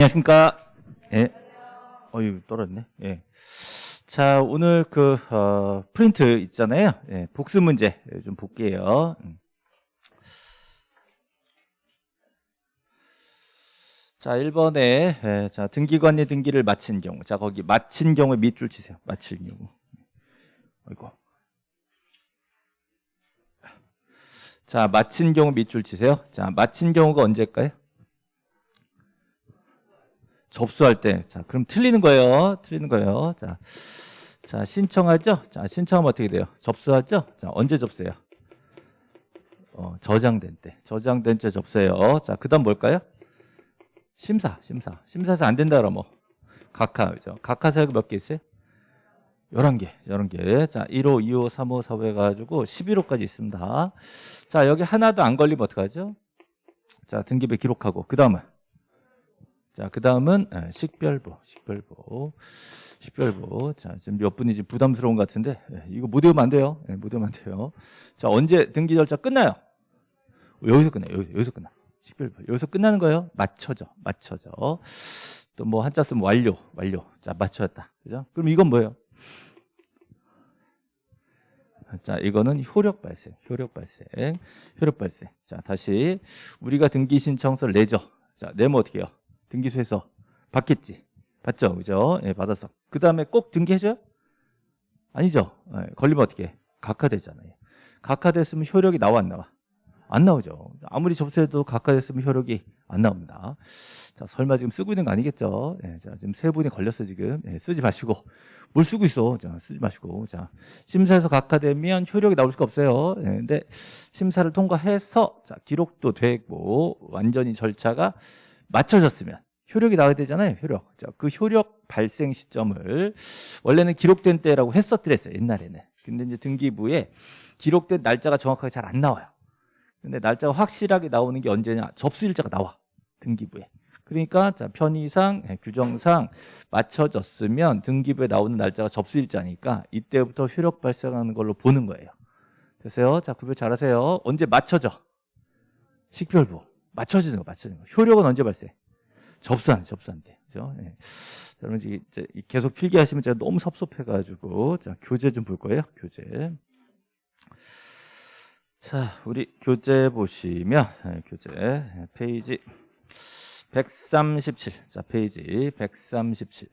안녕하십니까. 예. 어유 떨어졌네. 예. 자, 오늘 그, 어, 프린트 있잖아요. 예, 복수 문제 좀 볼게요. 음. 자, 1번에, 예, 자, 등기관리 등기를 마친 경우. 자, 거기 마친 경우에 밑줄 치세요. 마칠 경우. 아이고. 자, 마친 경우 밑줄 치세요. 자, 마친 경우가 언제일까요? 접수할 때. 자, 그럼 틀리는 거예요. 틀리는 거예요. 자, 자 신청하죠? 자, 신청하면 어떻게 돼요? 접수하죠? 자, 언제 접수해요? 어, 저장된 때. 저장된 때 접수해요. 자, 그 다음 뭘까요? 심사, 심사. 심사에서 안 된다 그러면 뭐. 각하, 그죠? 각하 사역 몇개 있어요? 11개, 11개. 자, 1호, 2호, 3호, 4호 해가지고 11호까지 있습니다. 자, 여기 하나도 안 걸리면 어떡하죠? 자, 등기부에 기록하고. 그 다음은? 자, 그 다음은 예, 식별부, 식별부, 식별부. 자, 지금 몇 분이 지금 부담스러운 것 같은데, 예, 이거 못 외우면 안 돼요. 예, 못 외우면 안 돼요. 자, 언제 등기 절차 끝나요? 여기서 끝나요. 여기서, 여기서 끝나. 식별부. 여기서 끝나는 거예요. 맞춰져, 맞춰져. 또 뭐 한자 쓰면 완료, 완료. 자, 맞춰졌다. 그죠? 그럼 이건 뭐예요? 자, 이거는 효력 발생, 효력 발생, 효력 발생. 자, 다시 우리가 등기 신청서를 내죠. 자, 내면 어떻게 해요? 등기소에서 받겠지. 받죠, 그죠? 예, 받았어. 그 다음에 꼭 등기해줘요? 아니죠. 예, 걸리면 어떻게 해? 각하되잖아요. 각하됐으면 효력이 나와 안 나와? 안 나오죠. 아무리 접수해도 각하됐으면 효력이 안 나옵니다. 자, 설마 지금 쓰고 있는 거 아니겠죠? 예, 자, 지금 세 분이 걸렸어, 지금. 예, 쓰지 마시고. 뭘 쓰고 있어? 자, 쓰지 마시고. 자, 심사에서 각하되면 효력이 나올 수가 없어요. 예, 근데 심사를 통과해서, 자, 기록도 되고, 완전히 절차가 맞춰졌으면 효력이 나와야 되잖아요. 효력. 자, 그 효력 발생 시점을 원래는 기록된 때라고 했었더랬어요. 옛날에는. 근데 이제 등기부에 기록된 날짜가 정확하게 잘 안 나와요. 근데 날짜가 확실하게 나오는 게 언제냐? 접수일자가 나와. 등기부에. 그러니까 자, 편의상 예, 규정상 맞춰졌으면 등기부에 나오는 날짜가 접수일자니까 이때부터 효력 발생하는 걸로 보는 거예요. 됐어요? 자, 구별 잘하세요. 언제 맞춰져? 식별부. 맞춰지는 거, 맞춰지는 거. 효력은 언제 발생? 접수한, 접수한 때. 그죠? 예. 여러분, 이제 계속 필기하시면 제가 너무 섭섭해가지고, 자, 교재 좀 볼 거예요. 교재. 자, 우리 교재 보시면, 예, 교재, 예, 페이지 137. 자, 페이지 137.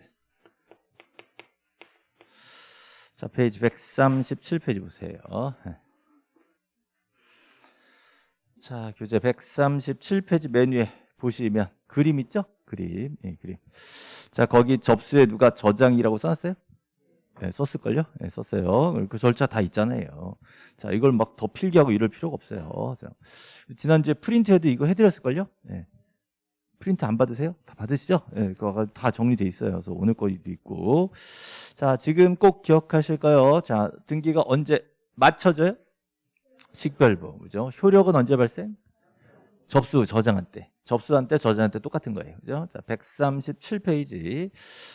자, 페이지 137페이지 보세요. 예. 자, 교재 137페이지 메뉴에 보시면 그림 있죠? 그림, 예, 그림. 자, 거기 접수에 누가 저장이라고 써놨어요? 네, 썼을걸요? 네, 썼어요. 그 절차 다 있잖아요. 자, 이걸 막 더 필기하고 이럴 필요가 없어요. 자, 지난주에 프린트해도 이거 해드렸을걸요? 네. 프린트 안 받으세요? 다 받으시죠? 네, 그거 다 정리돼 있어요. 그래서 오늘 거도 있고. 자, 지금 꼭 기억하실까요? 자, 등기가 언제 맞춰져요? 식별부, 그죠? 효력은 언제 발생? 접수, 저장한 때. 접수한 때, 저장한 때 똑같은 거예요. 그죠? 자, 137페이지.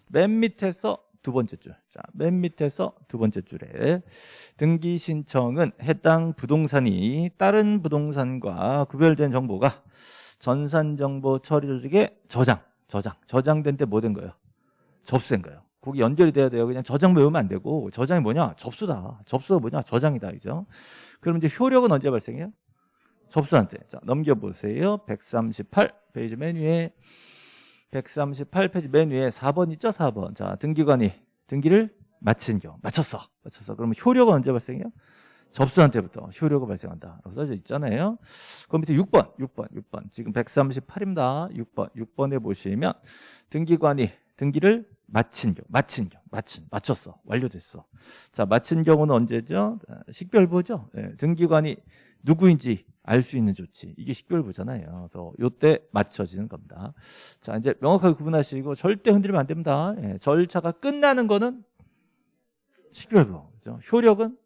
맨 밑에서 두 번째 줄. 자, 맨 밑에서 두 번째 줄에 등기 신청은 해당 부동산이 다른 부동산과 구별된 정보가 전산 정보 처리 조직에 저장, 저장, 저장된 때 뭐 된 거예요? 접수된 거예요. 거기 연결이 돼야 돼요. 그냥 저장 외우면 안 되고 저장이 뭐냐? 접수다. 접수가 뭐냐? 저장이다. 그죠? 그럼 이제 효력은 언제 발생해요? 접수한 때. 자, 넘겨보세요. 138 페이지 맨 위에 138 페이지 맨 위에 4번 있죠? 4번. 자, 등기관이 등기를 마친 경우. 마쳤어. 마쳤어. 그러면 효력은 언제 발생해요? 접수한 때부터 효력이 발생한다. 라고 써져 있잖아요. 그 밑에 6번, 6번, 6번. 지금 138입니다. 6번, 6번에 보시면 등기관이 등기를 마친 경우, 마친 경우, 마친, 마쳤어. 완료됐어. 자, 마친 경우는 언제죠? 식별부죠. 네, 등기관이 누구인지 알 수 있는 조치. 이게 식별부잖아요. 그래서 요때 맞춰지는 겁니다. 자, 이제 명확하게 구분하시고 절대 흔들리면 안 됩니다. 예, 절차가 끝나는 거는 식별부. 그죠? 효력은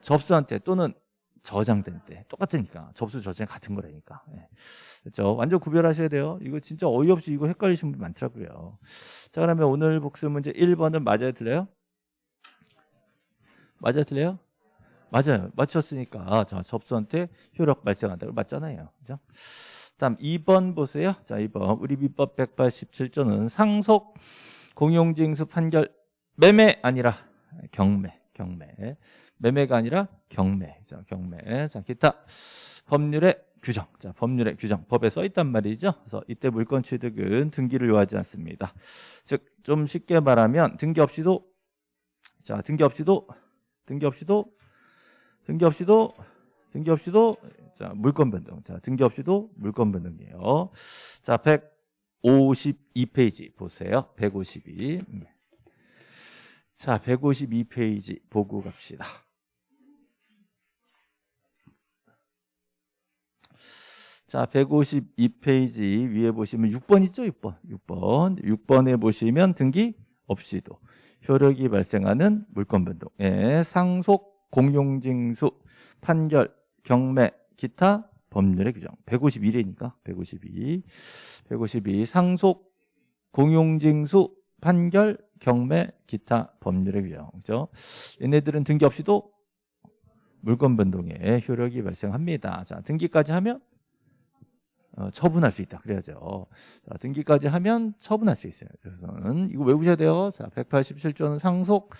접수한 때 또는 저장된 때 똑같으니까 접수 저장 같은 거라니까 예. 그렇죠 완전 구별하셔야 돼요 이거 진짜 어이없이 이거 헷갈리시는 분 많더라고요 자 그러면 오늘 복습 문제 1번은 맞아요 틀려요? 맞아요 틀려요? 맞아요 맞췄으니까 자 접수한 때 효력 발생한다고 맞잖아요 그죠? 다음 2번 보세요. 자, 2번. 우리 민법 187조는 상속 공용징수 판결 매매 아니라 경매, 경매. 매매가 아니라 경매. 자, 경매. 자, 기타 법률의 규정. 자, 법률의 규정. 법에 써 있단 말이죠. 그래서 이때 물건 취득은 등기를 요하지 않습니다. 즉, 좀 쉽게 말하면 등기 없이도 자, 등기 없이도 등기 없이도 등기 없이도 등기 없이도 자, 물건 변동. 자, 등기 없이도 물건 변동이에요. 자, 152페이지 보세요. 152. 음. 자, 152페이지 보고 갑시다. 자, 152페이지 위에 보시면 6번 있죠? 6번. 6번. 6번에 보시면 등기 없이도 효력이 발생하는 물건 변동. 예, 상속, 공용징수, 판결, 경매, 기타 법률의 규정. 152레니까 152. 152 상속, 공용징수, 판결, 경매, 기타 법률의 규정. 그죠? 얘네들은 등기 없이도 물건 변동에 효력이 발생합니다. 자, 등기까지 하면 어, 처분할 수 있다. 그래야죠. 자, 등기까지 하면 처분할 수 있어요. 그래서는 이거 외우셔야 돼요. 자, 187조는 상속,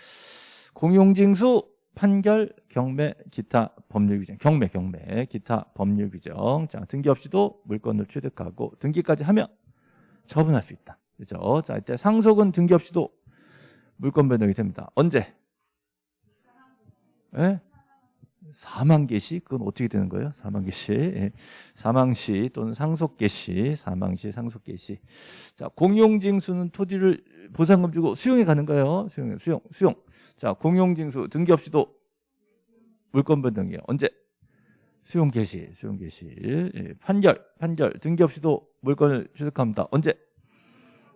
공용징수, 판결, 경매, 기타 법률 규정. 경매, 경매, 기타 법률 규정. 자, 등기 없이도 물건을 취득하고 등기까지 하면 처분할 수 있다. 그죠? 자, 이때 상속은 등기 없이도 물건 변동이 됩니다. 언제? 예? 사망 개시? 그건 어떻게 되는 거예요? 사망 개시. 예. 사망 시 또는 상속 개시. 사망 시 상속 개시. 자 공용징수는 토지를 보상금 주고 수용해 가는 거예요? 수용 수용 수용. 자 공용징수 등기 없이도 물건 변동이에요. 언제? 수용 개시 수용 개시. 예. 판결 판결. 등기 없이도 물건을 취득합니다. 언제?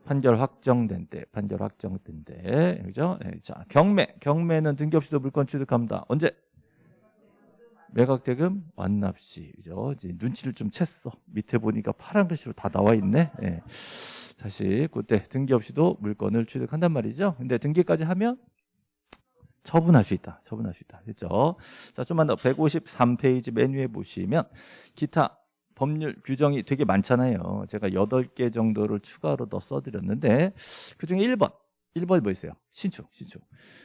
판결 확정된 때 판결 확정된 때. 그죠? 예. 자 경매. 경매는 등기 없이도 물건 취득합니다. 언제 매각대금 완납시 그죠? 이제 눈치를 좀 챘어. 밑에 보니까 파란 글씨로 다 나와 있네. 예. 다시 그때 등기 없이도 물건을 취득한단 말이죠. 근데 등기까지 하면 처분할 수 있다. 처분할 수 있다. 됐죠? 자, 좀만 더 153페이지 맨 위에 보시면 기타 법률 규정이 되게 많잖아요. 제가 8개 정도를 추가로 더 써드렸는데 그중에 1번 1번이 뭐 있어요? 신축, 신축.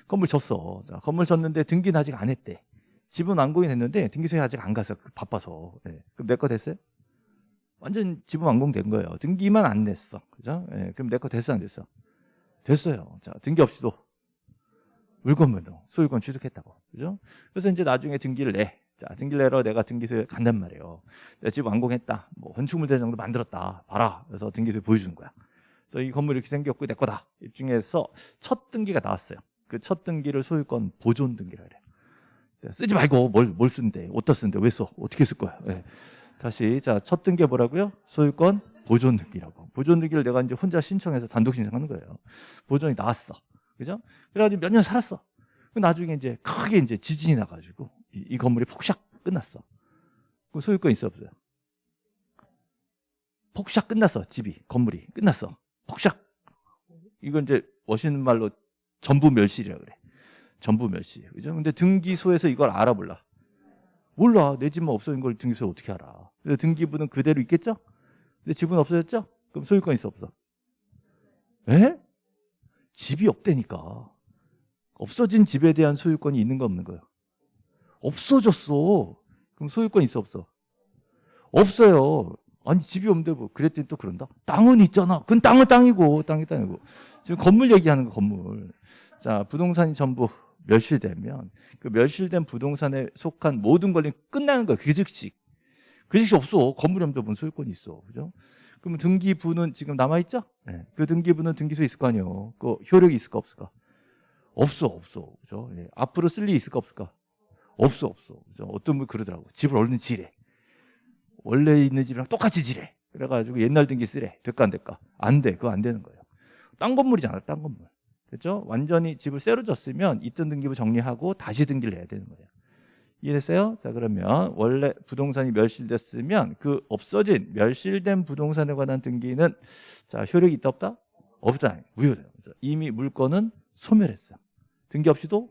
건물 졌어. 자, 건물 졌는데 등기는 아직 안 했대. 집은 완공이 됐는데 등기소에 아직 안 가서 그 바빠서. 네. 그럼 내 거 됐어요? 완전 집은 완공된 거예요. 등기만 안 냈어. 그죠? 네. 그럼 내 거 됐어 안 됐어? 됐어요. 자 등기 없이도. 물건 변동 소유권 취득했다고. 그죠? 그래서 이제 나중에 등기를 내. 자, 등기를 내러 내가 등기소에 간단 말이에요. 내가 집 완공했다. 뭐 건축물 대 정도 만들었다. 봐라. 그래서 등기소에 보여주는 거야. 그래서 이 건물이 이렇게 생겼고 내 거다. 입증해서 첫 등기가 나왔어요. 그 첫 등기를 소유권 보존 등기라 그래요 쓰지 말고 뭘, 뭘 쓰는데, 어디다 쓰는데, 왜 써? 어떻게 쓸 거야? 네. 다시, 자, 첫 등기 뭐라고요? 소유권 보존 등기라고. 보존 등기를 내가 이제 혼자 신청해서 단독 신청하는 거예요. 보존이 나왔어. 그죠? 그래가지고 몇 년 살았어. 나중에 이제 크게 이제 지진이 나가지고 이, 이 건물이 폭삭 끝났어. 그 소유권 있어 없어요? 폭삭 끝났어. 집이, 건물이 끝났어. 폭삭. 이건 이제 멋있는 말로 전부 멸실이라 그래. 전부 멸시. 그죠? 근데 등기소에서 이걸 알아볼라. 몰라. 내 집만 없어진 걸 등기소에 어떻게 알아. 그래서 등기부는 그대로 있겠죠? 근데 집은 없어졌죠? 그럼 소유권 있어, 없어? 에? 집이 없다니까. 없어진 집에 대한 소유권이 있는 거 없는 거예요? 없어졌어. 그럼 소유권 있어, 없어? 없어요. 아니 집이 없는데 뭐 그랬더니 또 그런다? 땅은 있잖아. 그건 땅은 땅이고 땅이 땅이고. 지금 건물 얘기하는 거 건물. 자 부동산이 전부 멸실되면 그 멸실된 부동산에 속한 모든 권리 끝나는 거예요. 그 즉시. 그 즉시 없어. 없는데 뭔 소유권이 있어. 그죠? 그러면 등기부는 지금 남아있죠? 네. 그 등기부는 등기소에 있을 거 아니에요. 그 효력이 있을까 없을까? 없어, 없어. 그죠? 네. 앞으로 쓸 일이 있을까 없을까? 없어, 없어. 그죠? 어떤 분 그러더라고. 집을 얼른 지래. 원래 있는 집이랑 똑같이 지래. 그래가지고 옛날 등기 쓰래. 될까 안 될까? 안 돼. 그거 안 되는 거예요. 땅 건물이잖아, 땅 건물. 그렇죠? 완전히 집을 새로 졌으면 있던 등기부 정리하고 다시 등기를 해야 되는 거예요. 이해됐어요? 자 그러면 원래 부동산이 멸실됐으면 그 없어진 멸실된 부동산에 관한 등기는 자 효력이 있다 없다? 없다. 무효돼요. 이미 물건은 소멸했어. 등기 없이도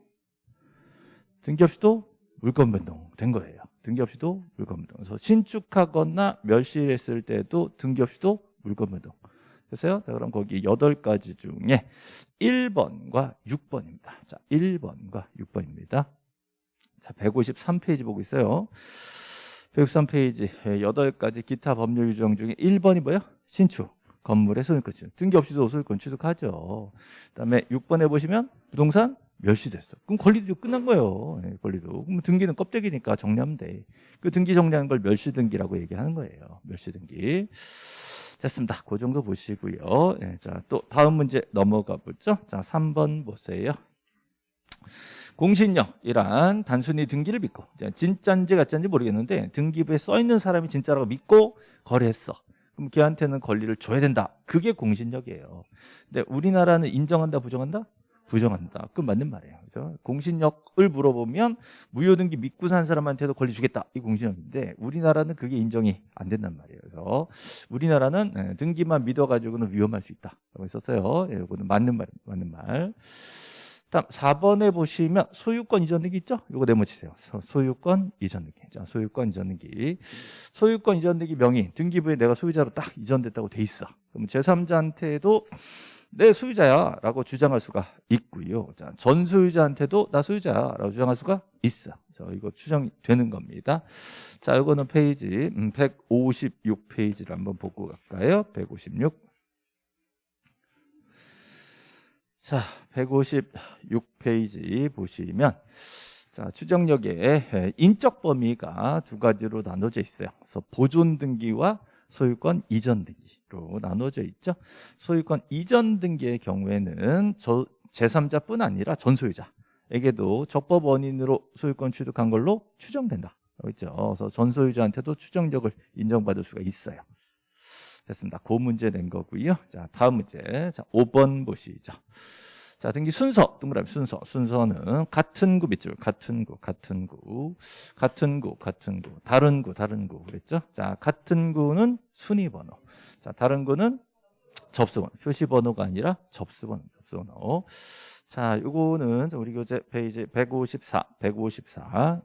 등기 없이도 물건 변동된 거예요. 등기 없이도 물건물동. 그래서 신축하거나 멸실했을 때도 등기 없이도 물건물동. 됐어요? 자, 그럼 거기 8가지 중에 1번과 6번입니다. 자, 1번과 6번입니다. 자, 153페이지 보고 있어요. 153페이지 8가지 기타 법률 규정 중에 1번이 뭐예요? 신축. 건물의 소유권 취득. 등기 없이도 소유권 취득하죠. 그다음에 6번에 보시면 부동산 멸시됐어. 그럼 권리도 끝난 거예요. 네, 권리도. 그럼 등기는 껍데기니까 정리하면 돼. 그 등기 정리하는 걸 멸시 등기라고 얘기하는 거예요. 멸시 등기. 됐습니다. 그 정도 보시고요. 네, 자, 또 다음 문제 넘어가 보죠. 자, 3번 보세요. 공신력이란 단순히 등기를 믿고 진짜인지 가짜인지 모르겠는데 등기부에 써 있는 사람이 진짜라고 믿고 거래했어. 그럼 걔한테는 권리를 줘야 된다. 그게 공신력이에요. 근데 우리나라는 인정한다, 부정한다? 부정한다. 그건 맞는 말이에요. 그죠? 공신력을 물어보면 무효등기 믿고 산 사람한테도 권리 주겠다. 이 공신력인데 우리나라는 그게 인정이 안 된단 말이에요. 그래서 우리나라는 예, 등기만 믿어가지고는 위험할 수 있다. 라고 했었어요. 예, 이거는 맞는 말, 맞는 말. 다음 4번에 보시면 소유권 이전 등기 있죠? 이거 네모치세요. 소유권 이전 등기. 자, 소유권 이전 등기. 소유권 이전 등기 명의 등기부에 내가 소유자로 딱 이전됐다고 돼 있어. 그럼 제3자한테도 내 소유자야 라고 주장할 수가 있고요. 자, 전 소유자한테도 나 소유자야 라고 주장할 수가 있어. 자, 이거 추정되는 겁니다. 자, 이거는 페이지 음, 156페이지를 한번 보고 갈까요? 156. 자, 156페이지 보시면 자, 추정력의 인적 범위가 두 가지로 나눠져 있어요. 그래서 보존 등기와 소유권 이전 등기로 나눠져 있죠. 소유권 이전 등기의 경우에는 저 제3자뿐 아니라 전소유자에게도 적법 원인으로 소유권 취득한 걸로 추정된다. 그렇죠. 그래서 전소유자한테도 추정력을 인정받을 수가 있어요. 됐습니다. 그 문제 낸 거고요. 자, 다음 문제. 자, 5번 보시죠. 자, 등기 순서, 동그라미 순서. 순서는 같은 구 밑줄, 같은 구, 같은 구, 같은 구, 같은 구, 다른 구, 다른 구. 그랬죠? 자, 같은 구는 순위 번호. 자, 다른 구는 접수번호. 표시 번호가 아니라 접수번호, 접수번호. 자, 요거는 우리 교재 페이지 154, 154.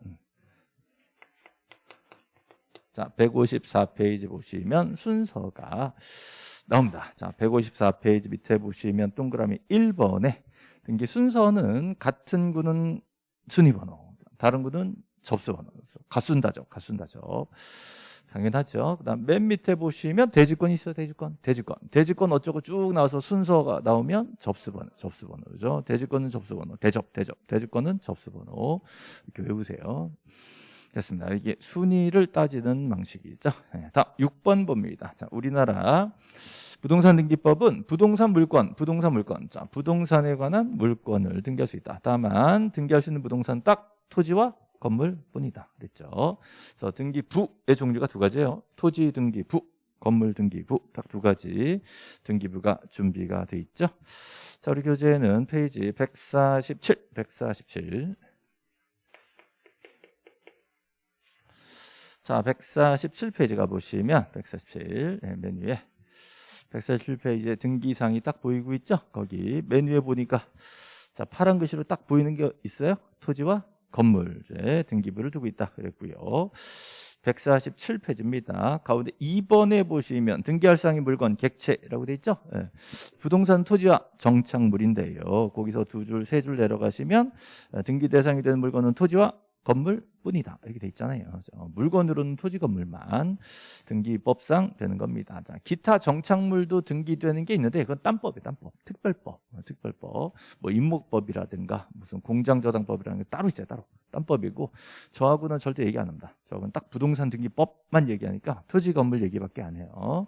자, 154페이지 보시면 순서가 나옵니다. 자, 154페이지 밑에 보시면 동그라미 1번에 등기 순서는 같은 구는 순위번호, 다른 구는 접수번호. 가순다죠, 가순다죠. 당연하죠. 그 다음 맨 밑에 보시면 대지권이 있어요. 대지권, 대지권, 대지권 어쩌고 쭉 나와서 순서가 나오면 접수번호, 접수번호죠. 대지권은 접수번호, 대접, 대접, 대지권은 접수번호 이렇게 외우세요. 됐습니다. 이게 순위를 따지는 방식이죠. 네, 다음 6번 봅니다. 자, 우리나라 부동산 등기법은 부동산 물건, 부동산 물건. 자, 부동산에 관한 물건을 등기할 수 있다. 다만 등기할 수 있는 부동산 딱 토지와 건물뿐이다. 그랬죠. 그래서 등기부의 종류가 두 가지예요. 토지 등기부, 건물 등기부 딱 두 가지 등기부가 준비가 돼 있죠. 자, 우리 교재에는 페이지 147, 147 자, 147페이지 가 보시면 147 네, 메뉴에 147페이지에 등기상이 딱 보이고 있죠? 거기 메뉴에 보니까 자 파란 글씨로 딱 보이는 게 있어요? 토지와 건물에 등기부를 두고 있다 그랬고요 147페이지입니다 가운데 2번에 보시면 등기할 상의 물건 객체라고 돼 있죠? 네. 부동산 토지와 정착물인데요 거기서 두 줄, 세 줄 내려가시면 등기 대상이 되는 물건은 토지와 건물뿐이다 이렇게 돼 있잖아요. 물건으로는 토지 건물만 등기법상 되는 겁니다. 자, 기타 정착물도 등기되는 게 있는데 그건 딴법이에요. 딴법, 특별법, 어, 특별법, 뭐 임목법이라든가 무슨 공장저당법이라는 게 따로 있어요. 따로 딴법이고 저하고는 절대 얘기 안 합니다. 저건 딱 부동산 등기법만 얘기하니까 토지 건물 얘기밖에 안 해요.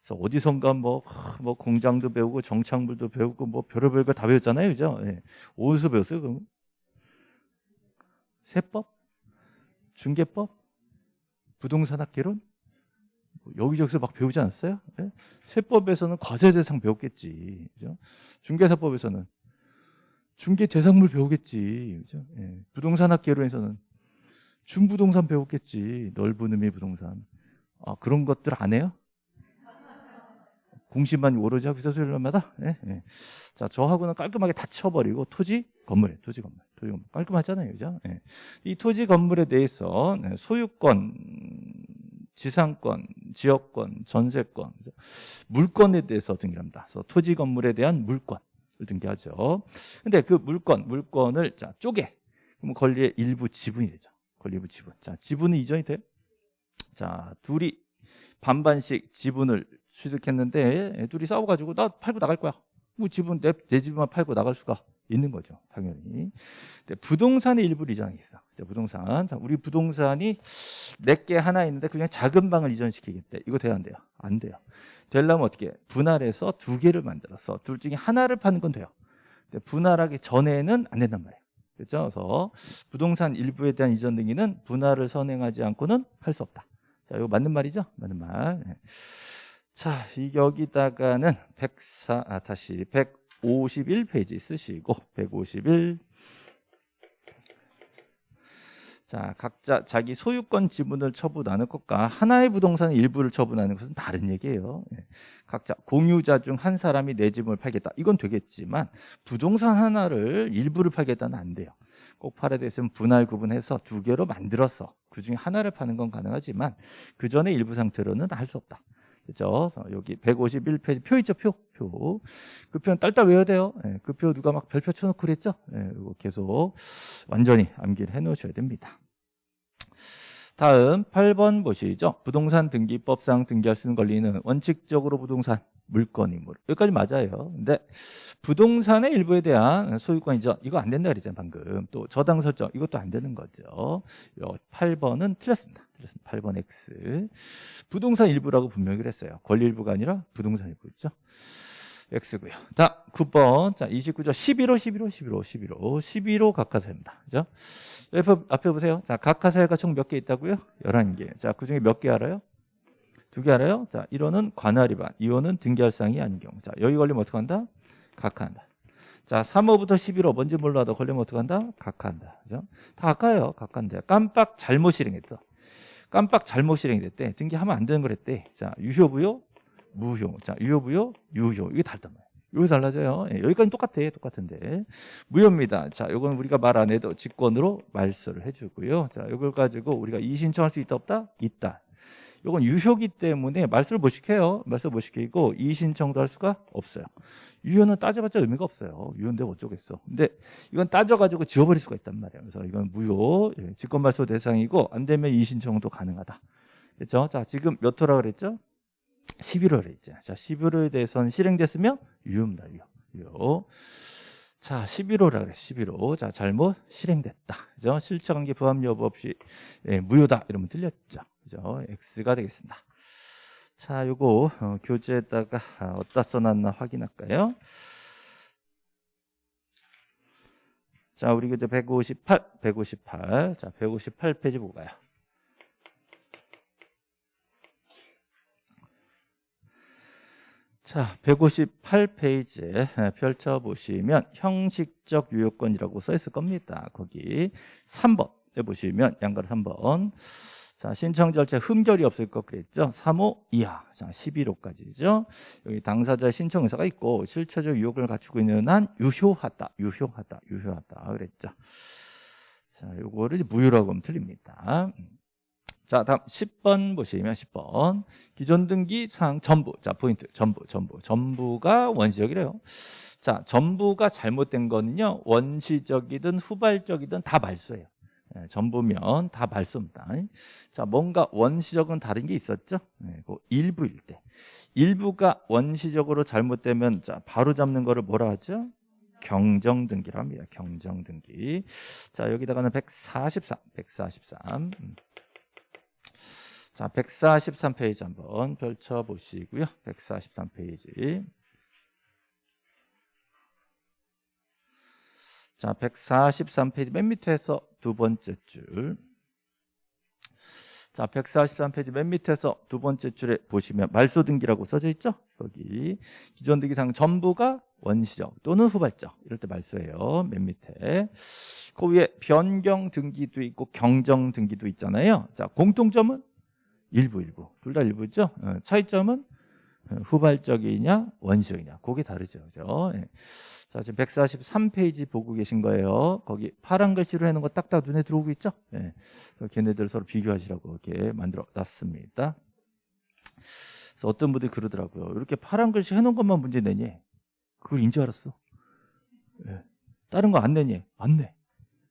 그래서 어디선가 뭐, 뭐 공장도 배우고 정착물도 배우고 뭐 별의별 거 다 배웠잖아요. 그죠? 예. 어디서 배웠어요? 그럼? 세법, 중개법, 부동산 학개론 뭐 여기저기서 막 배우지 않았어요? 네? 세법에서는 과세대상 배웠겠지, 그죠? 중개사법에서는 중개대상물 배우겠지, 그죠? 네. 부동산 학개론에서는 중부동산 배웠겠지, 넓은 의미 부동산. 아, 그런 것들 안 해요? 공시만 오로지 있어서 얼마다? 예, 예. 자, 저하고는 깔끔하게 다 쳐버리고 토지 건물에 토지 건물, 토지 건물 깔끔하잖아요, 그죠? 예. 이 토지 건물에 대해서 네, 소유권, 지상권, 지역권, 전세권, 물권에 대해서 등기합니다. 그래서 토지 건물에 대한 물권을 등기하죠. 근데 그 물권, 물권을 자 쪼개 그럼 권리의 일부 지분이 되죠. 권리 일부 지분. 자, 지분은 이전이 돼요. 자, 둘이 반반씩 지분을 취득했는데 둘이 싸워가지고 나 팔고 나갈 거야. 뭐 지분 내, 내 집만 팔고 나갈 수가 있는 거죠. 당연히. 부동산의 일부를 이전하겠어. 자, 부동산. 자, 우리 부동산이 내게 하나 있는데 그냥 작은 방을 이전시키겠대. 이거 돼야 안 돼요? 안 돼요. 되려면 어떻게? 분할해서 두 개를 만들어서 둘 중에 하나를 파는 건 돼요. 분할하기 전에는 안 된단 말이에요. 그렇죠? 그래서 부동산 일부에 대한 이전 등기는 분할을 선행하지 않고는 할 수 없다. 자, 이거 맞는 말이죠? 맞는 말. 네. 자, 이 여기다가는 104, 아, 다시 151페이지 쓰시고, 151. 자, 각자 자기 소유권 지분을 처분하는 것과 하나의 부동산의 일부를 처분하는 것은 다른 얘기예요. 예. 각자 공유자 중 한 사람이 내 집을 팔겠다. 이건 되겠지만 부동산 하나를 일부를 팔겠다는 안 돼요. 꼭 팔아야 됐으면 분할 구분해서 두 개로 만들어서 그 중에 하나를 파는 건 가능하지만 그 전에 일부 상태로는 할 수 없다. 그죠? 여기 151페이지 표 있죠, 표. 표. 그 표는 딸딸 외워야 돼요. 예, 그표 누가 막 별표 쳐놓고 그랬죠? 예, 이거 계속 완전히 암기를 해 놓으셔야 됩니다. 다음 8번 보시죠. 부동산 등기법상 등기할 수 있는 권리는 원칙적으로 부동산 물건이물 여기까지 맞아요. 근데 부동산의 일부에 대한 소유권 이죠. 이거 안 된다 그랬잖아요. 방금 또 저당 설정 이것도 안 되는 거죠. 8번은 틀렸습니다. 틀렸습니다. 8번 X 부동산 일부라고 분명히 그랬어요. 권리 일부가 아니라 부동산 일부죠. X고요. 자, 9번. 자, 29조 11호, 11호, 11호, 11호. 11호 각하사입니다. 그죠? 옆에, 앞에 보세요. 자, 각하사가 총 몇 개 있다고요? 11개. 자, 그 중에 몇 개 알아요? 두 개 알아요? 자, 1호는 관할 위반, 2호는 등기할 사항이 아닌 경우. 자, 여기 걸리면 어떡한다? 각하한다. 자, 3호부터 11호 뭔지 몰라도 걸리면 어떡한다? 각하한다. 그죠? 다 각하예요. 각하인데. 깜빡 잘못 실행했어. 깜빡 잘못 실행됐대. 등기하면 안 되는 걸 했대. 자, 유효부요? 무효. 자, 유효부요? 유효. 이게 다르단 말이에요. 여기 달라져요. 예, 여기까지 똑같아. 똑같은데. 무효입니다. 자, 요건 우리가 말 안 해도 직권으로 말소를 해주고요. 자, 이걸 가지고 우리가 이신청할 수 있다 없다? 있다. 이건 유효기 때문에 말소를 못 시켜요. 말소 못 시키고 이신청도 할 수가 없어요. 유효는 따져봤자 의미가 없어요. 유효인데 어쩌겠어. 근데 이건 따져가지고 지워버릴 수가 있단 말이에요. 그래서 이건 무효, 예, 직권말소 대상이고 안 되면 이신청도 가능하다. 그렇죠? 자, 지금 몇 호라 그랬죠? 11월에 있죠. 자, 11월에 대해서는 실행됐으면 유효입니다. 유효. 유효. 자, 11호라 그래. 11호. 자, 잘못 실행됐다. 그죠? 실체관계 부합 여부 없이 예, 무효다. 이러면 틀렸죠. 그죠? X가 되겠습니다. 자, 요거 어, 교재에다가 아, 어디다 써놨나 확인할까요? 자, 우리 교재 158, 158. 자, 158페이지 보고 가요. 자, 158페이지에 펼쳐보시면 형식적 유효권이라고 써 있을 겁니다. 거기 3번에 보시면 양가로 3번. 자, 신청 절차 흠결이 없을 것 그랬죠? 3호 이하. 자, 11호까지죠. 여기 당사자 신청 의사가 있고 실체적 유효권을 갖추고 있는 한 유효하다. 유효하다. 유효하다. 그랬죠. 자, 요거를 무효라고 하면 틀립니다. 자, 다음 10번 보시면 10번. 기존 등기 사항 전부. 자, 포인트. 전부, 전부. 전부가 원시적이래요. 자, 전부가 잘못된 거는요. 원시적이든 후발적이든 다 말소예요. 예, 전부면 다 말소입니다. 자, 뭔가 원시적은 다른 게 있었죠? 예, 그 일부일 때. 일부가 원시적으로 잘못되면 자, 바로 잡는 거를 뭐라 하죠? 경정등기라고 합니다. 경정등기. 자, 여기다가는 143, 143. 자, 143페이지 한번 펼쳐보시고요. 143페이지. 자, 143페이지 맨 밑에서 두 번째 줄. 자, 143페이지 맨 밑에서 두 번째 줄에 보시면 말소 등기라고 써져 있죠? 여기 기존 등기상 전부가 원시적 또는 후발적 이럴 때 말소해요. 맨 밑에. 그 위에 변경 등기도 있고 경정 등기도 있잖아요. 자, 공통점은 일부 일부 둘 다 일부죠 어, 차이점은 후발적이냐 원시적이냐 그게 다르죠 그죠 예. 자 지금 143페이지 보고 계신 거예요 거기 파란 글씨로 해놓은 거 딱딱 눈에 들어오고 있죠 예. 걔네들 서로 비교하시라고 이렇게 만들어 놨습니다 그래서 어떤 분들이 그러더라고요 이렇게 파란 글씨 해놓은 것만 문제 내니 그걸 인지 알았어 예. 다른 거 안 내니 안 내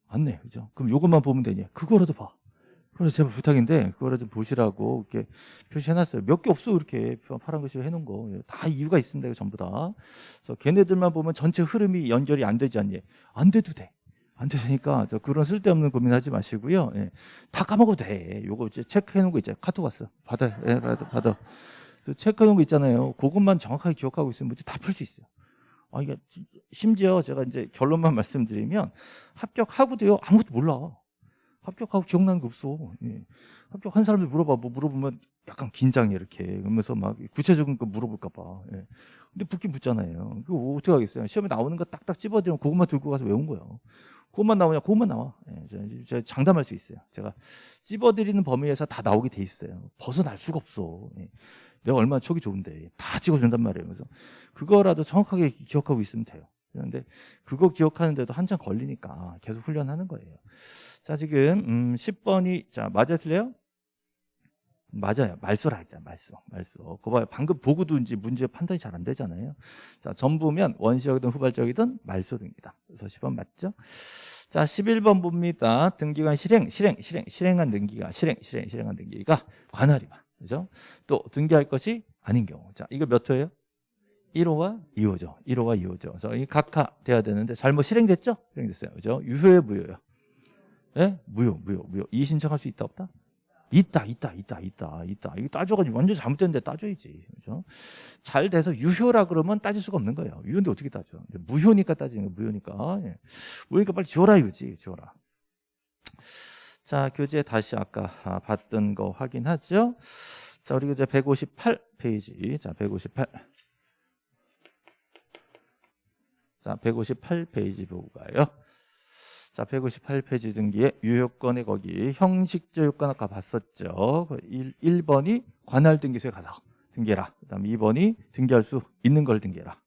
안 내. 그죠? 그럼 요것만 보면 되니? 그거라도 봐. 그래서 제발 부탁인데 그거라도 보시라고 이렇게 표시해놨어요. 몇 개 없어 이렇게 파란 글씨로 해놓은 거. 다 이유가 있습니다. 전부 다. 그래서 걔네들만 보면 전체 흐름이 연결이 안 되지 않니? 안 돼도 돼. 안 되니까 저 그런 쓸데없는 고민하지 마시고요. 예. 다 까먹어도 돼. 요거 이제 체크해놓은 거 있잖아요. 카톡 왔어. 받아. 예, 받아. 받아. 체크해놓은 거 있잖아요. 그것만 정확하게 기억하고 있으면 문제 다 풀 수 있어요. 아, 이게 심지어 제가 이제 결론만 말씀드리면 합격하고도요 아무것도 몰라. 합격하고 기억나는 게 없어. 예. 합격한 사람들 물어봐. 뭐 물어보면 약간 긴장해 이렇게. 그러면서 막 구체적인 거 물어볼까 봐. 예. 근데 붙긴 붙잖아요. 그거 어떻게 하겠어요? 시험에 나오는 거 딱딱 찝어드리면 그것만 들고 가서 외운 거예요. 그것만 나오냐? 그것만 나와. 예. 제가 장담할 수 있어요. 제가 찝어드리는 범위에서 다 나오게 돼 있어요. 벗어날 수가 없어. 예. 내가 얼마나 촉이 좋은데 다 찍어준단 말이에요. 그래서 그거라도 정확하게 기억하고 있으면 돼요. 그런데 그거 기억하는데도 한참 걸리니까 계속 훈련하는 거예요. 자 지금 음, 10번이 자 맞아 틀려요? 맞아요. 말소라 했잖아. 말소. 말소. 그거 봐요. 방금 보고도 이제 문제 판단이 잘 안 되잖아요. 자, 전부면 원시적이든 후발적이든 말소 등기다. 그래서 10번 맞죠? 자, 11번 봅니다. 등기관 실행, 실행, 실행, 실행한 등기가, 실행, 실행, 실행한 등기가 관할이다. 그죠? 또 등기할 것이 아닌 경우. 자, 이거 몇 호예요? 1호와 2호죠. 1호와 2호죠. 그래서 이 각하 돼야 되는데 잘못 실행됐죠? 실행됐어요. 그죠? 유효에 무효요. 예? 네? 무효, 무효, 무효. 이 신청할 수 있다 없다? 있다, 있다, 있다, 있다, 있다. 이거 따져가지고 완전 잘못됐는데 따져야지. 그죠? 잘 돼서 유효라 그러면 따질 수가 없는 거예요. 유효인데 어떻게 따져? 무효니까 따지는 거 무효니까. 예. 무효니까 빨리 지워라 이거지, 지워라. 자, 교재 다시 아까 아, 봤던 거 확인하죠. 자, 우리 이제 158페이지. 자, 158. 자, 158페이지 보고 가요. 자, 158페이지 등기에 유효권에 거기 형식적 요건 아까 봤었죠. 1, 1번이 관할 등기소에 가서 등기해라. 그 다음 2번이 등기할 수 있는 걸 등기해라.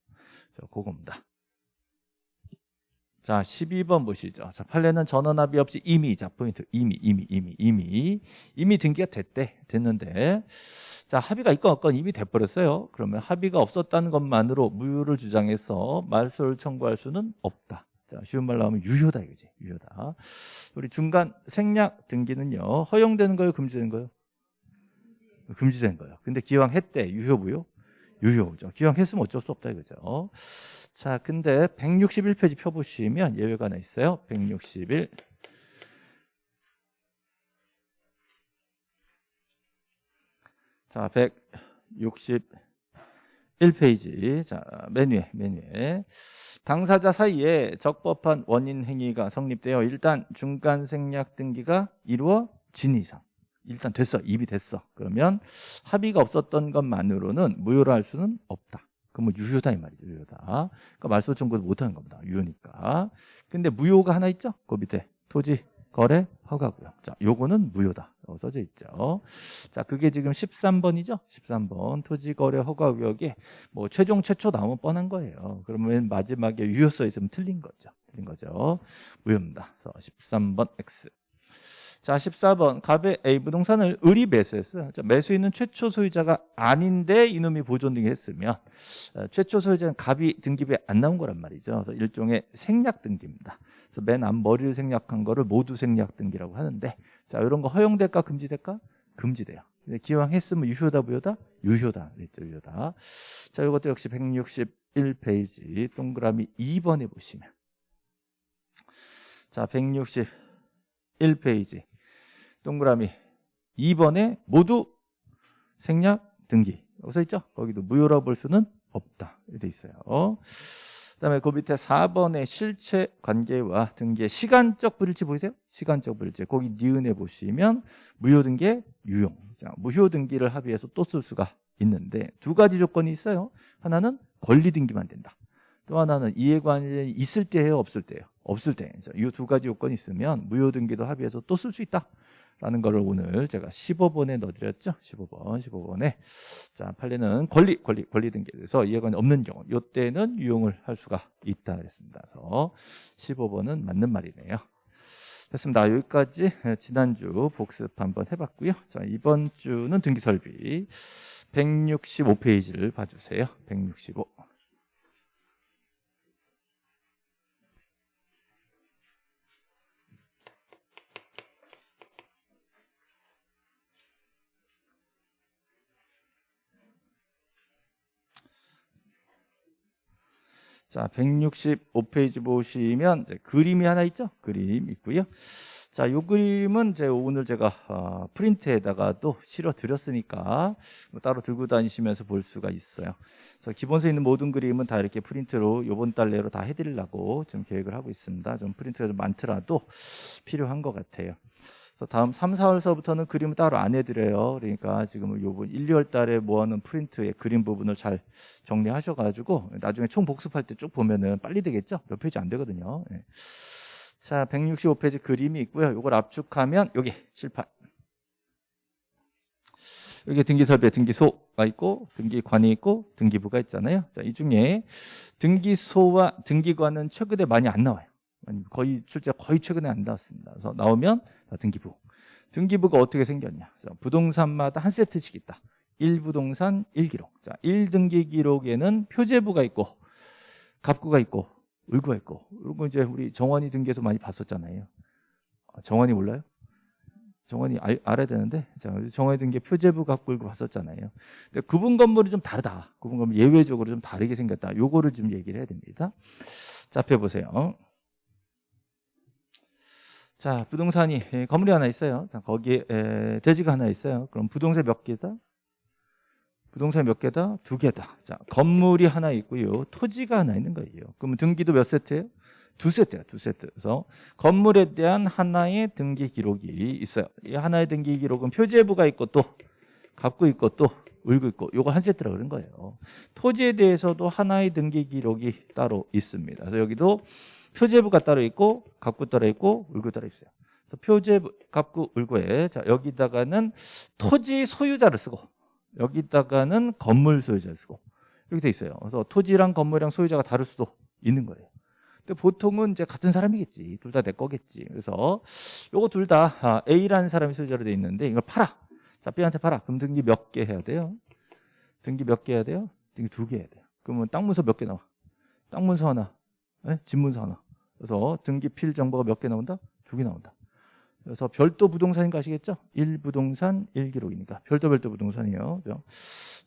자, 그겁니다. 자, 12번 보시죠. 자, 판례는 전원합의 없이 이미, 자, 포인트, 이미, 이미, 이미, 이미, 이미 등기가 됐대, 됐는데, 자, 합의가 있건 없건 이미 돼버렸어요. 그러면 합의가 없었다는 것만으로 무효를 주장해서 말소를 청구할 수는 없다. 자, 쉬운 말로 하면 유효다, 이거지. 유효다. 우리 중간 생략 등기는요, 허용되는 거예요, 금지되는 거예요? 금지된 거예요. 근데 기왕 했대, 유효, 무효? 유효죠. 기왕 했으면 어쩔 수 없다, 이거죠. 자, 근데 161페이지 펴보시면 예외가 하나 있어요. 161. 자, 161페이지. 자, 맨 위에, 맨 위에. 당사자 사이에 적법한 원인 행위가 성립되어 일단 중간 생략 등기가 이루어진 이상. 일단 됐어. 입이 됐어. 그러면 합의가 없었던 것만으로는 무효로 할 수는 없다. 그럼 뭐 유효다 이 말이죠. 유효다. 그러니까 말소 청구를 못하는 겁니다. 유효니까. 근데 무효가 하나 있죠. 그 밑에 토지 거래 허가고요. 자, 요거는 무효다. 써져 있죠. 자, 그게 지금 13번이죠. 13번 토지 거래 허가 구역에 뭐 최종 최초 나오면 뻔한 거예요. 그러면 마지막에 유효 써 있으면 틀린 거죠. 틀린 거죠. 무효입니다. 그래서 13번 X. 자, 14번 갑의 A 부동산을 을이 매수했어요. 자, 매수인은 최초 소유자가 아닌데 이놈이 보존 등기했으면 어, 최초 소유자는 갑이 등기부에 안 나온 거란 말이죠. 그래서 일종의 생략 등기입니다. 그래서 맨 앞머리를 생략한 거를 모두 생략 등기라고 하는데 자, 이런 거 허용될까 금지될까? 금지돼요. 기왕 했으면 유효다 무효다? 유효다. 그랬죠, 유효다. 자, 이것도 역시 161페이지 동그라미 2번에 보시면 자, 161페이지 동그라미. 2번에 모두 생략 등기. 여기 서 있죠? 거기도 무효라고 볼 수는 없다. 이렇게 있어요. 그 다음에 그 밑에 4번의 실체 관계와 등기의 시간적 불일치 보이세요? 시간적 불일치. 거기 니은에 보시면 무효 등기 유용 자, 무효 등기를 합의해서 또 쓸 수가 있는데 두 가지 조건이 있어요. 하나는 권리 등기만 된다. 또 하나는 이해관련이 있을 때예요? 없을 때예요? 없을 때. 이 두 가지 요건이 있으면 무효 등기도 합의해서 또 쓸 수 있다 라는 거를 오늘 제가 15번에 넣어드렸죠. 15번, 15번에. 자, 판례는 권리, 권리, 권리 등기에 대해서 이해관이 없는 경우, 이때는 유용을 할 수가 있다 그랬습니다. 그래서 15번은 맞는 말이네요. 됐습니다. 여기까지 지난주 복습 한번 해봤고요. 자, 이번 주는 등기 설비 165페이지를 봐주세요. 165. 자, 165페이지 보시면 이제 그림이 하나 있죠? 그림 있고요. 자, 이 그림은 제 오늘 제가 어, 프린트에다가 또 실어 드렸으니까 뭐 따로 들고 다니시면서 볼 수가 있어요. 그래서 기본서에 있는 모든 그림은 다 이렇게 프린트로 요번 달 내로 다 해드리려고 좀 계획을 하고 있습니다. 좀 프린트가 좀 많더라도 필요한 것 같아요. 그래서 다음 3, 4월서부터는 그림을 따로 안 해드려요. 그러니까 지금 요번 1, 2월 달에 모아놓은 프린트의 그림 부분을 잘 정리하셔가지고 나중에 총 복습할 때 쭉 보면은 빨리 되겠죠? 몇 페이지 안 되거든요. 예. 자, 165페이지 그림이 있고요. 이걸 압축하면 여기 7, 8. 여기 등기설비에 등기소가 있고 등기관이 있고 등기부가 있잖아요. 자, 이 중에 등기소와 등기관은 최근에 많이 안 나와요. 거의 출제 거의 최근에 안 나왔습니다. 그래서 나오면 등기부. 등기부가 어떻게 생겼냐? 부동산마다 한 세트씩 있다. 1부동산 1기록. 자, 1등기 기록에는 표제부가 있고 갑구가 있고 을구가 있고. 그리고 이제 우리 정원이 등기에서 많이 봤었잖아요. 아, 정원이 몰라요? 정원이 알, 알아야 되는데 자, 정원이 등기 표제부 갑구 을구 봤었잖아요. 근데 구분 건물이 좀 다르다. 구분 건물 예외적으로 좀 다르게 생겼다. 요거를 좀 얘기를 해야 됩니다. 자, 앞에 보세요. 자, 부동산이 예, 건물이 하나 있어요. 자, 거기에 에, 대지가 하나 있어요. 그럼 부동산 몇 개다? 부동산 몇 개다? 두 개다. 자, 건물이 하나 있고요. 토지가 하나 있는 거예요. 그러면 등기도 몇 세트예요? 두 세트야, 두 세트. 그래서 건물에 대한 하나의 등기 기록이 있어요. 이 하나의 등기 기록은 표제부가 있고 또 갖고 있고 또 울고 있고 요거 한 세트라 그런 거예요. 토지에 대해서도 하나의 등기 기록이 따로 있습니다. 그래서 여기도 표제부가 따로 있고 갑구 따로 있고 울구 따로 있어요. 표제부, 갑구, 울구에 자 여기다가는 토지 소유자를 쓰고 여기다가는 건물 소유자를 쓰고 이렇게 돼 있어요. 그래서 토지랑 건물이랑 소유자가 다를 수도 있는 거예요. 근데 보통은 이제 같은 사람이겠지. 둘 다 내 거겠지. 그래서 요거 둘다 아, A라는 사람이 소유자로 돼 있는데 이걸 팔아. 자, B한테 팔아. 그럼 등기 몇 개 해야 돼요? 등기 몇 개 해야 돼요? 등기 두 개 해야 돼요. 그러면 땅 문서 몇 개 나와? 땅 문서 하나, 네? 집 문서 하나. 그래서 등기 필 정보가 몇 개 나온다? 두 개 나온다. 그래서 별도 부동산인 거 아시겠죠? 1부동산 1기록이니까 별도 별도 부동산이에요. 그죠?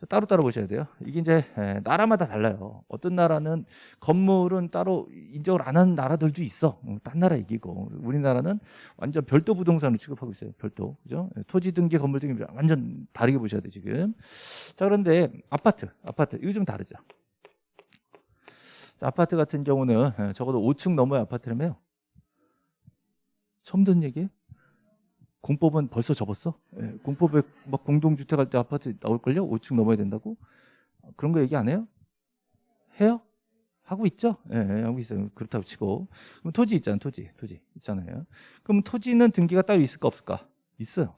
따로 따로 보셔야 돼요. 이게 이제 나라마다 달라요. 어떤 나라는 건물은 따로 인정을 안 하는 나라들도 있어. 어, 딴 나라 이기고 우리나라는 완전 별도 부동산으로 취급하고 있어요. 별도. 그죠? 토지 등기, 건물 등기 완전 다르게 보셔야 돼 지금. 자 그런데 아파트, 아파트 이거 좀 다르죠. 아파트 같은 경우는 적어도 5층 넘어야 아파트라며요. 처음 듣는 얘기예요? 공법은 벌써 접었어? 예, 공법에 막 공동주택 할 때 아파트 나올걸요? 5층 넘어야 된다고? 그런 거 얘기 안 해요? 해요? 하고 있죠? 예, 예, 하고 있어요. 그렇다고 치고. 그럼 토지 있잖아요. 토지. 토지. 있잖아요. 그럼 토지는 등기가 따로 있을까 없을까? 있어요.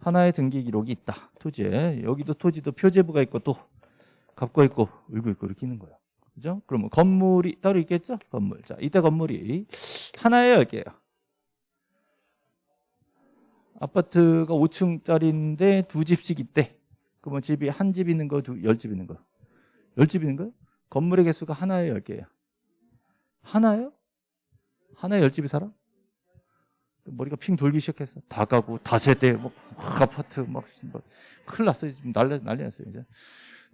하나의 등기 기록이 있다. 토지에. 여기도 토지도 표제부가 있고 또 갑고 있고 울고 있고 이렇게 있는 거예요. 그죠? 그러면 건물이 따로 있겠죠? 건물. 자, 이때 건물이 열 개예요. 아파트가 5층짜리인데 두 집씩 있대. 그러면 집이 한 집 있는 거, 두, 열 집 있는 거. 열 집 있는 거요? 건물의 개수가 하나에 열 개예요. 하나요? 하나에 열 집이 살아? 머리가 핑 돌기 시작했어. 다 가고, 다 세대, 뭐, 아파트, 막, 뭐, 큰일 났어요. 지금 난리, 난리 났어요. 이제.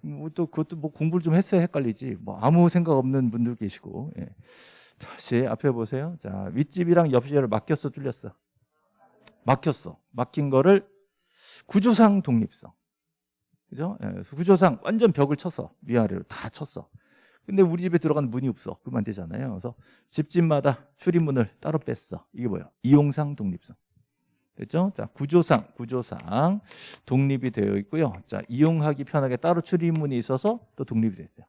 뭐 또 그것도 뭐 공부를 좀 했어야 헷갈리지. 뭐 아무 생각 없는 분들 계시고. 예. 다시 앞에 보세요. 자, 윗집이랑 옆집을 맡겼어, 뚫렸어. 막혔어. 막힌 거를 구조상 독립성. 그죠? 예, 구조상 완전 벽을 쳤어. 위아래로 다 쳤어. 근데 우리 집에 들어가는 문이 없어. 그러면 안 되잖아요. 그래서 집집마다 출입문을 따로 뺐어. 이게 뭐야? 이용상 독립성. 됐죠? 자, 구조상, 구조상 독립이 되어 있고요. 자, 이용하기 편하게 따로 출입문이 있어서 또 독립이 됐어요.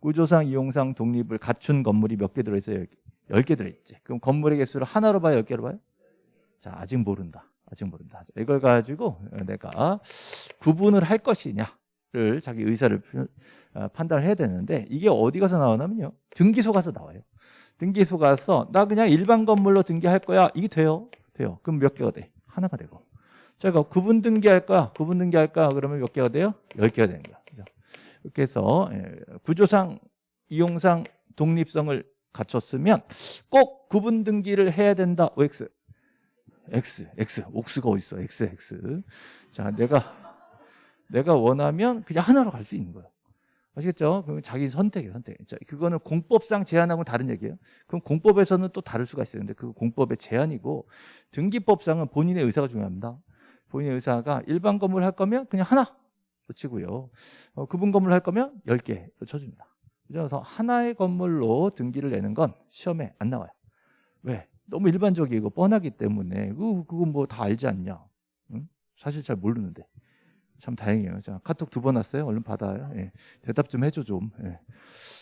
구조상, 이용상 독립을 갖춘 건물이 몇 개 들어있어요? 10개 들어있지. 그럼 건물의 개수를 하나로 봐요? 10개로 봐요? 자, 아직 모른다. 아직 모른다. 자, 이걸 가지고 내가 구분을 할 것이냐를 자기 의사를 표- 어, 판단을 해야 되는데 이게 어디 가서 나오냐면요. 등기소 가서 나와요. 등기소 가서 나 그냥 일반 건물로 등기할 거야. 이게 돼요. 돼요. 그럼 몇 개가 돼? 하나가 되고. 제가 구분 등기할 거야. 구분 등기할 거야. 그러면 몇 개가 돼요? 열 개가 되는 거야. 이렇게 해서 예, 구조상 이용상 독립성을 갖췄으면 꼭 구분 등기를 해야 된다. OX. X, X, 옥수가 어디 있어? X, X. 자, 내가 내가 원하면 그냥 하나로 갈 수 있는 거예요. 아시겠죠? 그럼 자기 선택이에요, 선택. 자, 그거는 공법상 제한하고는 다른 얘기예요. 그럼 공법에서는 또 다를 수가 있어요. 근데 그 공법의 제한이고 등기법상은 본인의 의사가 중요합니다. 본인의 의사가 일반 건물 할 거면 그냥 하나 치고요. 어, 구분 건물 할 거면 10개 쳐줍니다. 그래서 하나의 건물로 등기를 내는 건 시험에 안 나와요. 왜? 너무 일반적이고 뻔하기 때문에 그 그거 뭐다 알지 않냐? 응? 사실 잘 모르는데 참 다행이에요. 자 카톡 두 번 왔어요. 얼른 받아요. 예. 대답 좀 해줘 좀. 예.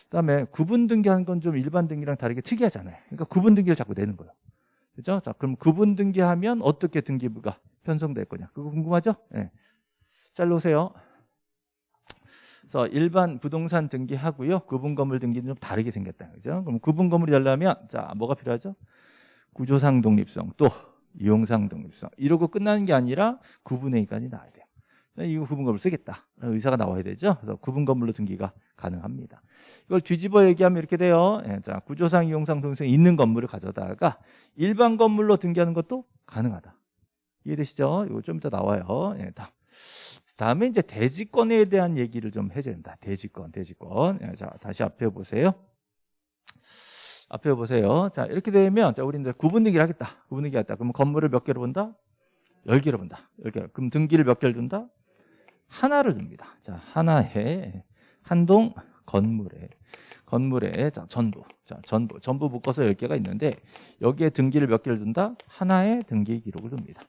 그다음에 구분 등기하는 건좀 일반 등기랑 다르게 특이하잖아요. 그러니까 구분 등기를 자꾸 내는 거예요. 그죠? 자 그럼 구분 등기하면 어떻게 등기부가 편성될 거냐? 그거 궁금하죠? 예. 잘 놓으세요. 그래서 일반 부동산 등기하고요. 구분 건물 등기는 좀 다르게 생겼다. 그죠? 그럼 구분 건물이 되려면 자, 뭐가 필요하죠? 구조상 독립성 또 이용상 독립성 이러고 끝나는 게 아니라 구분의 기간이 나와야 돼요. 이거 구분 건물 쓰겠다. 의사가 나와야 되죠. 그래서 구분 건물로 등기가 가능합니다. 이걸 뒤집어 얘기하면 이렇게 돼요. 예, 자, 구조상 이용상 독립성 있는 건물을 가져다가 일반 건물로 등기하는 것도 가능하다. 이해되시죠? 이거 좀 이따 나와요. 예, 다. 다음에 이제 대지권에 대한 얘기를 좀 해줘야 된다. 대지권, 대지권. 예, 자, 다시 앞에 보세요. 앞에 보세요. 자, 이렇게 되면, 자, 우리 이제 구분등기를 하겠다. 구분등기 하겠다. 그러면 건물을 몇 개로 본다? 열 개로 본다. 열 개. 그럼 등기를 몇 개를 둔다? 하나를 줍니다. 자, 하나에, 한 동 건물에, 건물에, 자, 전부. 자, 전부. 전부 묶어서 열 개가 있는데, 여기에 등기를 몇 개를 둔다? 하나의 등기 기록을 둡니다.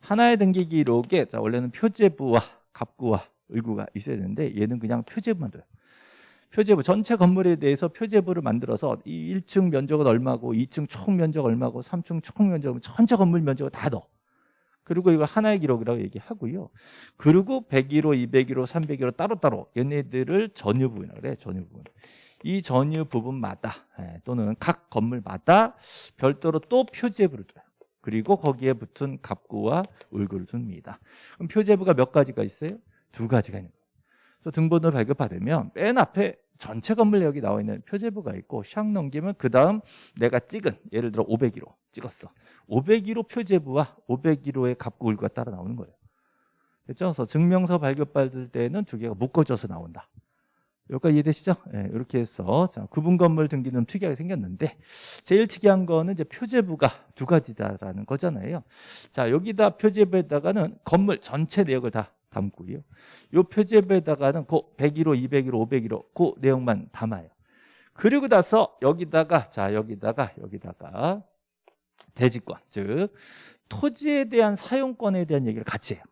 하나의 등기 기록에, 자, 원래는 표제부와 갑구와 을구가 있어야 되는데, 얘는 그냥 표제부만 둬요. 표제부 전체 건물에 대해서 표제부를 만들어서 이 1층 면적은 얼마고 2층 총 면적 얼마고 3층 총 면적 전체 건물 면적을 다 넣어. 그리고 이걸 하나의 기록이라고 얘기하고요. 그리고 101호, 201호, 301호 따로따로 얘네들을 전유 부분이라고 그래. 전유 부분. 이 전유 부분마다 예, 또는 각 건물마다 별도로 또 표제부를 둬요. 그리고 거기에 붙은 갑구와 울구를 둡니다. 그럼 표제부가 몇 가지가 있어요? 두 가지가 있는 거예요. 그래서 등본을 발급받으면 맨 앞에 전체 건물 여기 나와 있는 표제부가 있고 샥 넘기면 그 다음 내가 찍은 예를 들어 501호 찍었어 501호 표제부와 501호의 갑구울과 따라 나오는 거예요 그렇죠? 그래서 증명서 발급받을 때는 두 개가 묶어져서 나온다 여기까지 이해되시죠? 네, 이렇게 해서 자, 구분 건물 등기는 특이하게 생겼는데 제일 특이한 거는 이제 표제부가 두 가지다라는 거잖아요 자 여기다 표제부에다가는 건물 전체 내역을 다 담고요. 요 표제부에다가는 그 101호, 201호, 501호 그 내용만 담아요. 그리고 나서 여기다가 자 여기다가 여기다가 대지권 즉 토지에 대한 사용권에 대한 얘기를 같이 해요.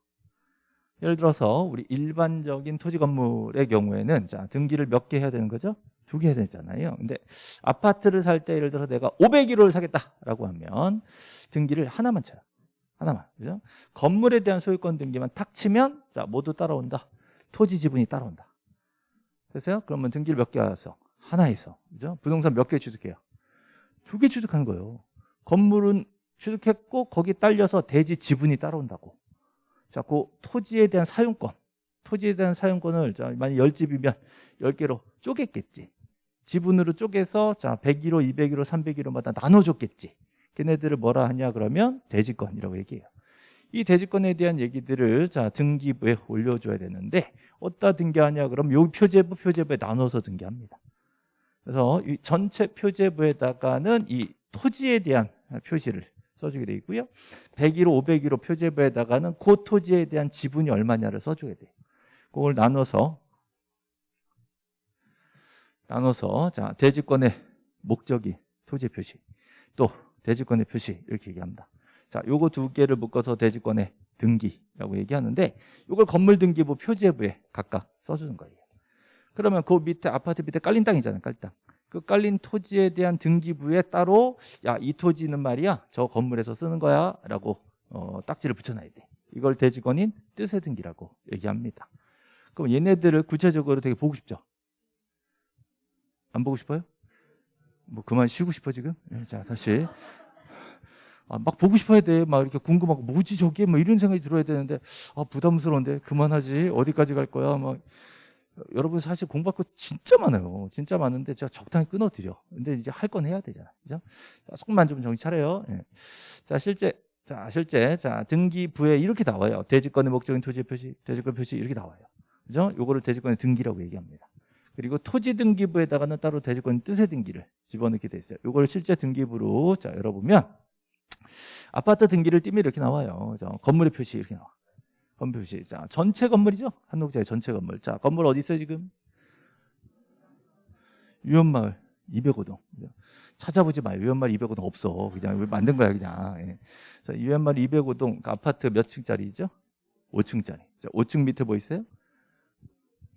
예를 들어서 우리 일반적인 토지 건물의 경우에는 자 등기를 몇 개 해야 되는 거죠? 두 개 해야 되잖아요. 근데 아파트를 살 때 예를 들어 내가 501호를 사겠다라고 하면 등기를 하나만 쳐요. 하나만 그죠? 건물에 대한 소유권 등기만 탁 치면 자 모두 따라온다. 토지 지분이 따라온다. 됐어요? 그러면 등기를 몇개 해서 하나에서 그죠? 부동산 몇 개 취득해요? 두 개 취득한 거예요. 건물은 취득했고 거기 딸려서 대지 지분이 따라온다고. 자, 그 토지에 대한 사용권, 토지에 대한 사용권을 자, 만약 10집이면 10개로 쪼갰겠지. 지분으로 쪼개서 자 101호, 201호, 301호마다 나눠줬겠지. 걔네들을 뭐라 하냐 그러면 대지권이라고 얘기해요. 이 대지권에 대한 얘기들을 자 등기부에 올려줘야 되는데 어디다 등기하냐 그러면 요 표제부 표제부에 나눠서 등기합니다. 그래서 이 전체 표제부에다가는 이 토지에 대한 표시를 써주게 돼 있고요. 101호, 501호 표제부에다가는 그 토지에 대한 지분이 얼마냐를 써줘야 돼요. 그걸 나눠서 나눠서 자 대지권의 목적이 토지 표시 또 대지권의 표시 이렇게 얘기합니다. 자, 요거 두 개를 묶어서 대지권의 등기라고 얘기하는데 이걸 건물 등기부 표제부에 각각 써주는 거예요. 그러면 그 밑에 아파트 밑에 깔린 땅이잖아요. 깔린 땅. 그 깔린 토지에 대한 등기부에 따로 야 이 토지는 말이야 저 건물에서 쓰는 거야 라고 어, 딱지를 붙여놔야 돼. 이걸 대지권인 뜻의 등기라고 얘기합니다. 그럼 얘네들을 구체적으로 되게 보고 싶죠? 안 보고 싶어요? 뭐 그만 쉬고 싶어 지금? 네, 자 다시 아, 막 보고 싶어야 돼. 막 이렇게 궁금하고 뭐지 저게 뭐 이런 생각이 들어야 되는데 아 부담스러운데 그만하지 어디까지 갈 거야 막 여러분 사실 공부할 거 진짜 많아요. 진짜 많은데 제가 적당히 끊어드려. 근데 이제 할 건 해야 되잖아. 그죠? 자, 조금만 좀 정신 차려요. 예. 자 실제 자 실제 자 등기부에 이렇게 나와요. 대지권의 목적인 토지 표시, 대지권 표시 이렇게 나와요. 그죠? 요거를 대지권의 등기라고 얘기합니다. 그리고 토지 등기부에다가는 따로 대지권 뜻의 등기를 집어넣게 돼 있어요. 요걸 실제 등기부로 자 열어보면 아파트 등기를 띄면 이렇게 나와요. 자, 건물의 표시 이렇게 나와. 건물 표시. 자, 전체 건물이죠? 한국자의 전체 건물. 자, 건물 어디 있어요, 지금? 유연마을 205동. 찾아보지 마요. 유연마을 205동 없어. 그냥 만든 거야, 그냥. 예. 자, 유연마을 205동 그 아파트 몇 층짜리죠? 5층짜리. 자, 5층 밑에 뭐 있어요?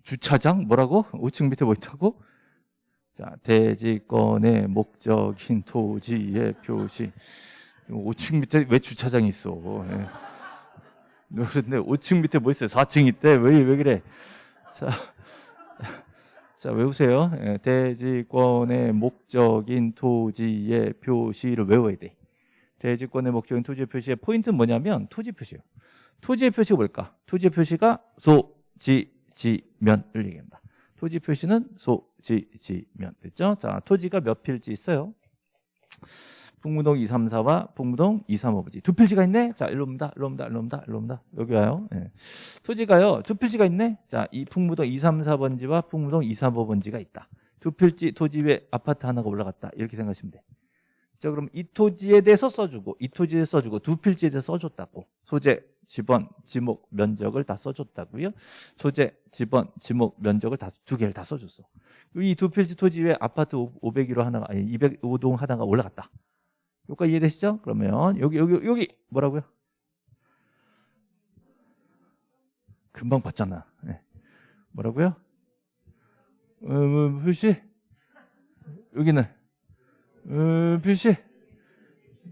주차장? 뭐라고? 5층 밑에 뭐 있다고? 자, 대지권의 목적인 토지의 표시. 5층 밑에 왜 주차장이 있어? 예. 그런데 5층 밑에 뭐 있어요? 4층 있대. 왜, 왜 그래? 자, 자 외우세요. 예, 대지권의 목적인 토지의 표시를 외워야 돼. 대지권의 목적인 토지의 표시의 포인트는 뭐냐면 토지 표시예요. 토지의 표시가 뭘까? 토지의 표시가 소, 지, 지, 면을 얘기합니다. 토지 표시는 소, 지, 지, 면. 됐죠? 자, 토지가 몇 필지 있어요? 북무동 234와 북무동 235부지. 두 필지가 있네? 자 일로 옵니다. 일로 옵니다. 일로 옵니다. 일로 옵니다. 여기 와요. 네. 토지가요. 두 필지가 있네? 자 이 북무동 234번지와 북무동 235번지가 있다. 두 필지 토지 위에 아파트 하나가 올라갔다. 이렇게 생각하시면 돼 자, 그럼 이 토지에 대해서 써주고 이 토지에 써주고 두 필지에 대해서 써줬다고 소재, 지번, 지목, 면적을 다 써줬다고요 소재, 지번, 지목, 면적을 다 두 개를 다 써줬어 이 두 필지 토지 위에 아파트 501호 하나가 아니 205동 하나가 올라갔다 여기까지 이해되시죠? 그러면 여기 여기 여기 뭐라고요? 금방 봤잖아. 네. 뭐라고요? 음, 표시 여기는 음, 표시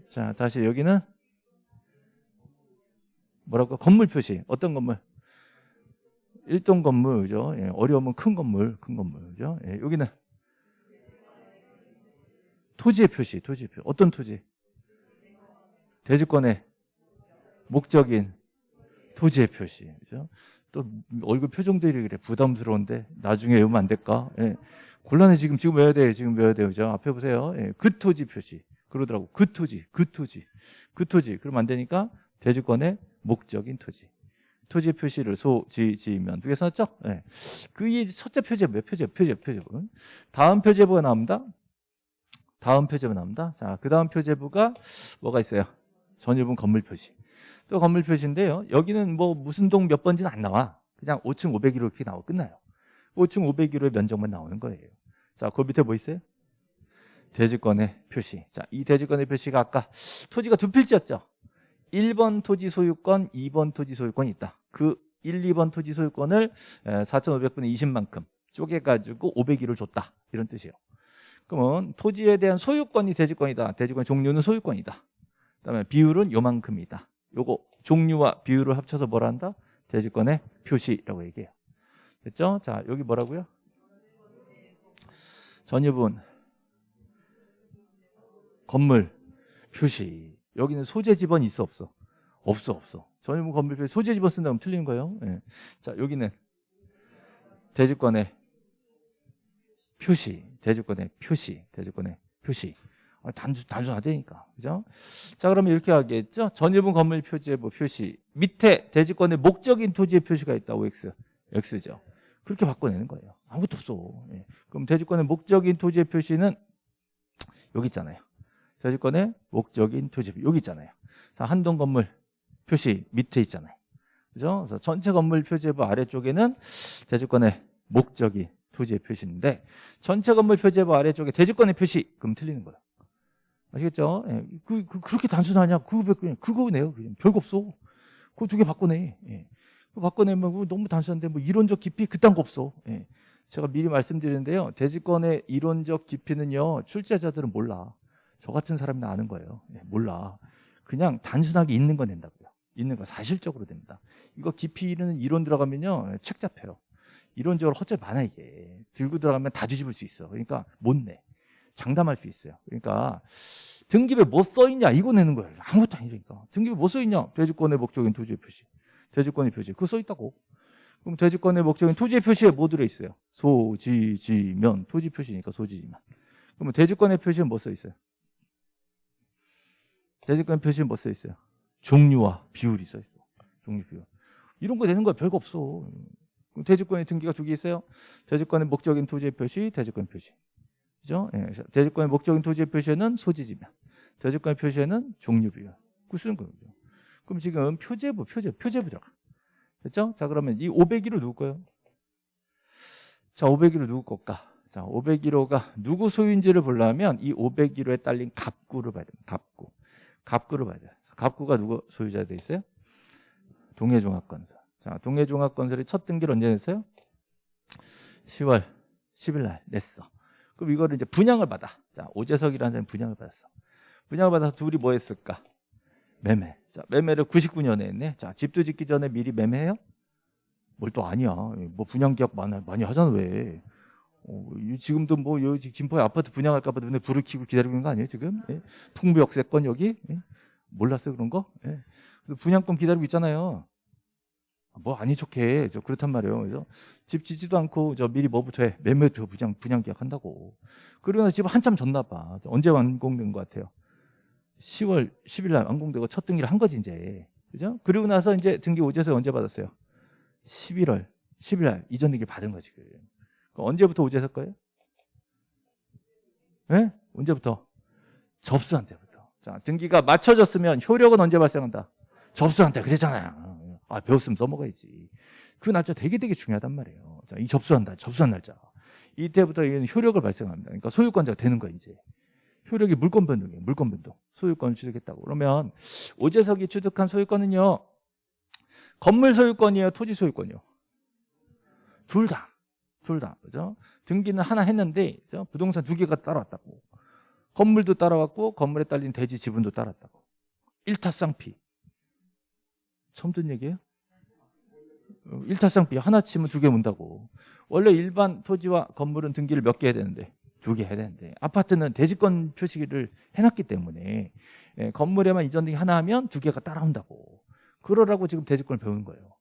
자 다시 여기는 뭐라고 건물 표시 어떤 건물? 일동 건물 그죠? 예, 어려우면 큰 건물 큰 건물 그죠? 예, 여기는 토지의 표시, 토지의 표시. 어떤 토지? 대지권의 목적인 토지의 표시. 그죠? 또 얼굴 표정들이 그래 부담스러운데 나중에 외우면 안 될까? 예. 곤란해 지금 지금 외워야 돼요. 지금 외워야 돼요. 그죠? 앞에 보세요. 예. 그 토지 표시. 그러더라고. 그 토지, 그 토지, 그 토지. 그러면 안 되니까 대지권의 목적인 토지. 토지 표시를 소, 지, 지면 두개 썼죠? 예. 그게 첫째 표제부, 몇 표제부, 표제부. 다음 표제부가 나옵니다. 다음 표제부 나옵니다. 자, 그 다음 표제부가 뭐가 있어요? 전유분 건물 표시. 또 건물 표시인데요. 여기는 뭐 무슨 동 몇 번지는 안 나와. 그냥 5층 501호 이렇게 나오고 끝나요. 5층 501호의 면적만 나오는 거예요. 자, 그 밑에 뭐 있어요? 대지권의 표시. 자, 이 대지권의 표시가 아까 토지가 두 필지였죠. 1번 토지 소유권, 2번 토지 소유권이 있다. 그 1, 2번 토지 소유권을 4,500분의 20만큼 쪼개가지고 501호를 줬다. 이런 뜻이에요. 그러면 토지에 대한 소유권이 대지권이다. 대지권 종류는 소유권이다. 그다음에 비율은 요만큼이다. 요거 종류와 비율을 합쳐서 뭐라 한다? 대지권의 표시라고 얘기해요. 됐죠? 자, 여기 뭐라고요? 전유분 건물 표시. 여기는 소재 지번 있어 없어? 없어 없어. 전유분 건물 표시 소재 지번 쓴다면 틀리는 거예요. 예. 자, 여기는 대지권의 표시, 대주권의 표시, 대주권의 표시. 아, 단순, 단순하다니까. 그죠? 자, 그러면 이렇게 하겠죠? 전유분 건물 표지의 뭐 표시. 밑에 대지권의 목적인 토지의 표시가 있다. OX. X죠. 그렇게 바꿔내는 거예요. 아무것도 없어. 예. 그럼 대지권의 목적인 토지의 표시는 여기 있잖아요. 대지권의 목적인 토지, 여기 있잖아요. 자, 한동 건물 표시 밑에 있잖아요. 그죠? 그래서 전체 건물 표지부 아래쪽에는 대지권의 목적인 토지의 표시인데 전체 건물 표제부 아래쪽에 대지권의 표시 그럼 틀리는 거야. 아시겠죠? 예. 그, 그, 그 렇게 단순하냐? 그거 그거네요. 그냥 별거 없어. 그거 두 개 바꿔내. 예. 바꿔내면 너무 단순한데 뭐 이론적 깊이 그딴 거 없어. 예. 제가 미리 말씀드리는데요. 대지권의 이론적 깊이는요. 출제자들은 몰라. 저 같은 사람이 아는 거예요. 예, 몰라. 그냥 단순하게 있는 건 된다고요. 있는 거 사실적으로 됩니다. 이거 깊이는 이론 들어가면요 책 잡혀요. 이론적으로 허절 많아 이게 들고 들어가면 다 뒤집을 수 있어. 그러니까 못 내. 장담할 수 있어요. 그러니까 등기부에 뭐 써있냐 이거 내는 거예요. 아무것도 아니니까 등기부에 뭐 써있냐 대주권의 목적인 토지의 표시, 대주권의 표시 그거 써있다고. 그럼 대주권의 목적인 토지의 표시에 뭐 들어있어요? 소지지면 토지 표시니까 소지지면. 그러면 대주권의 표시는 뭐 써있어요? 대주권 표시는 뭐 써있어요? 종류와 비율이 써있어. 종류 비율. 이런 거 되는 거야 별거 없어. 그럼 대주권의 등기가 두 개 있어요. 대주권의 목적인 토지의 표시, 대주권 표시. 그죠? 예, 대주권의 목적인 토지의 표시에는 소지지면, 대주권의 표시에는 종류 비율. 그 쓰는 거죠. 그럼 지금 표제부, 표제, 표제부 들어가. 됐죠? 자, 그러면 이 501호 누구 거예요? 자, 501호 누구 걸까? 자, 501호가 누구 소유인지를 보려면 이 501호에 딸린 갑구를 봐야 됩니다. 갑구. 갑구를 봐야 돼요. 갑구가 누구 소유자 돼 있어요? 동해종합건설. 자, 동해종합건설이 첫 등기를 언제 냈어요? 10월 10일 날 냈어. 그럼 이거를 이제 분양을 받아. 자, 오재석이라는 사람이 분양을 받았어. 분양을 받아서 둘이 뭐 했을까? 매매. 자, 매매를 99년에 했네. 자, 집도 짓기 전에 미리 매매해요? 뭘 또 아니야. 뭐 분양 계약 많이, 많이 하잖아, 왜. 어, 이 지금도 뭐 여기 김포에 아파트 분양할까 봐 눈에 불을 켜고 기다리고 있는 거 아니에요, 지금? 예? 풍부역세권 여기? 예? 몰랐어요, 그런 거? 예. 분양권 기다리고 있잖아요. 뭐 아니 좋게 저 그렇단 말이에요. 그래서 집 짓지도 않고 저 미리 뭐부터 해 매매표 분양 분양 계약한다고. 그러고 나서 집 한참 졌나 봐. 언제 완공된 것 같아요? 10월 10일 날 완공되고 첫 등기를 한 거지 이제. 그죠? 그리고 나서 이제 등기 오재서 언제 받았어요? 11월 10일 날 이전 등기 받은 거지. 그 언제부터 오재서 거예요? 예? 네? 언제부터? 접수한 때부터. 자, 등기가 맞춰졌으면 효력은 언제 발생한다? 접수한 때 그랬잖아요. 아, 배웠으면 써먹어야지. 그 날짜 되게 되게 중요하단 말이에요. 자, 이 접수한다. 접수한 날짜. 이때부터 효력을 발생합니다. 그러니까 소유권자가 되는 거야, 이제. 효력이 물권 변동이에요. 물권 변동. 소유권을 취득했다고. 그러면 오재석이 취득한 소유권은요. 건물 소유권이에요, 토지 소유권이요. 둘 다. 둘 다. 그죠? 등기는 하나 했는데 그죠? 부동산 두 개가 따라왔다고. 건물도 따라왔고 건물에 딸린 대지 지분도 따랐다고. 일타쌍피. 처음 듣는 얘기예요? 어, 일타쌍비 하나 치면 두 개 문다고. 원래 일반 토지와 건물은 등기를 몇 개 해야 되는데 두개 해야 되는데 아파트는 대지권 표시를 해놨기 때문에 예, 건물에만 이전 등기 하나 하면 두 개가 따라온다고. 그러라고 지금 대지권을 배우는 거예요.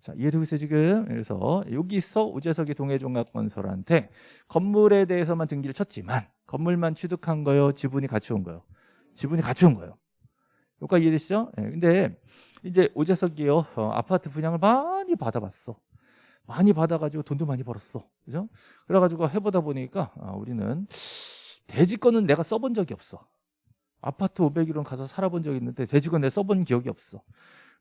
자, 이해되고 있어요, 지금? 그래서 여기서 우재석이 동해종합건설한테 건물에 대해서만 등기를 쳤지만 건물만 취득한 거요, 지분이 같이 온 거요. 지분이 같이 온 거예요. 여기까지 이해되시죠? 네, 근데 이제 오재석이요 어, 아파트 분양을 많이 받아봤어. 많이 받아가지고 돈도 많이 벌었어. 그죠? 그래가지고 해보다 보니까 아, 우리는 대지권은 내가 써본 적이 없어. 아파트 500일원 가서 살아본 적이 있는데 대지권 내가 써본 기억이 없어.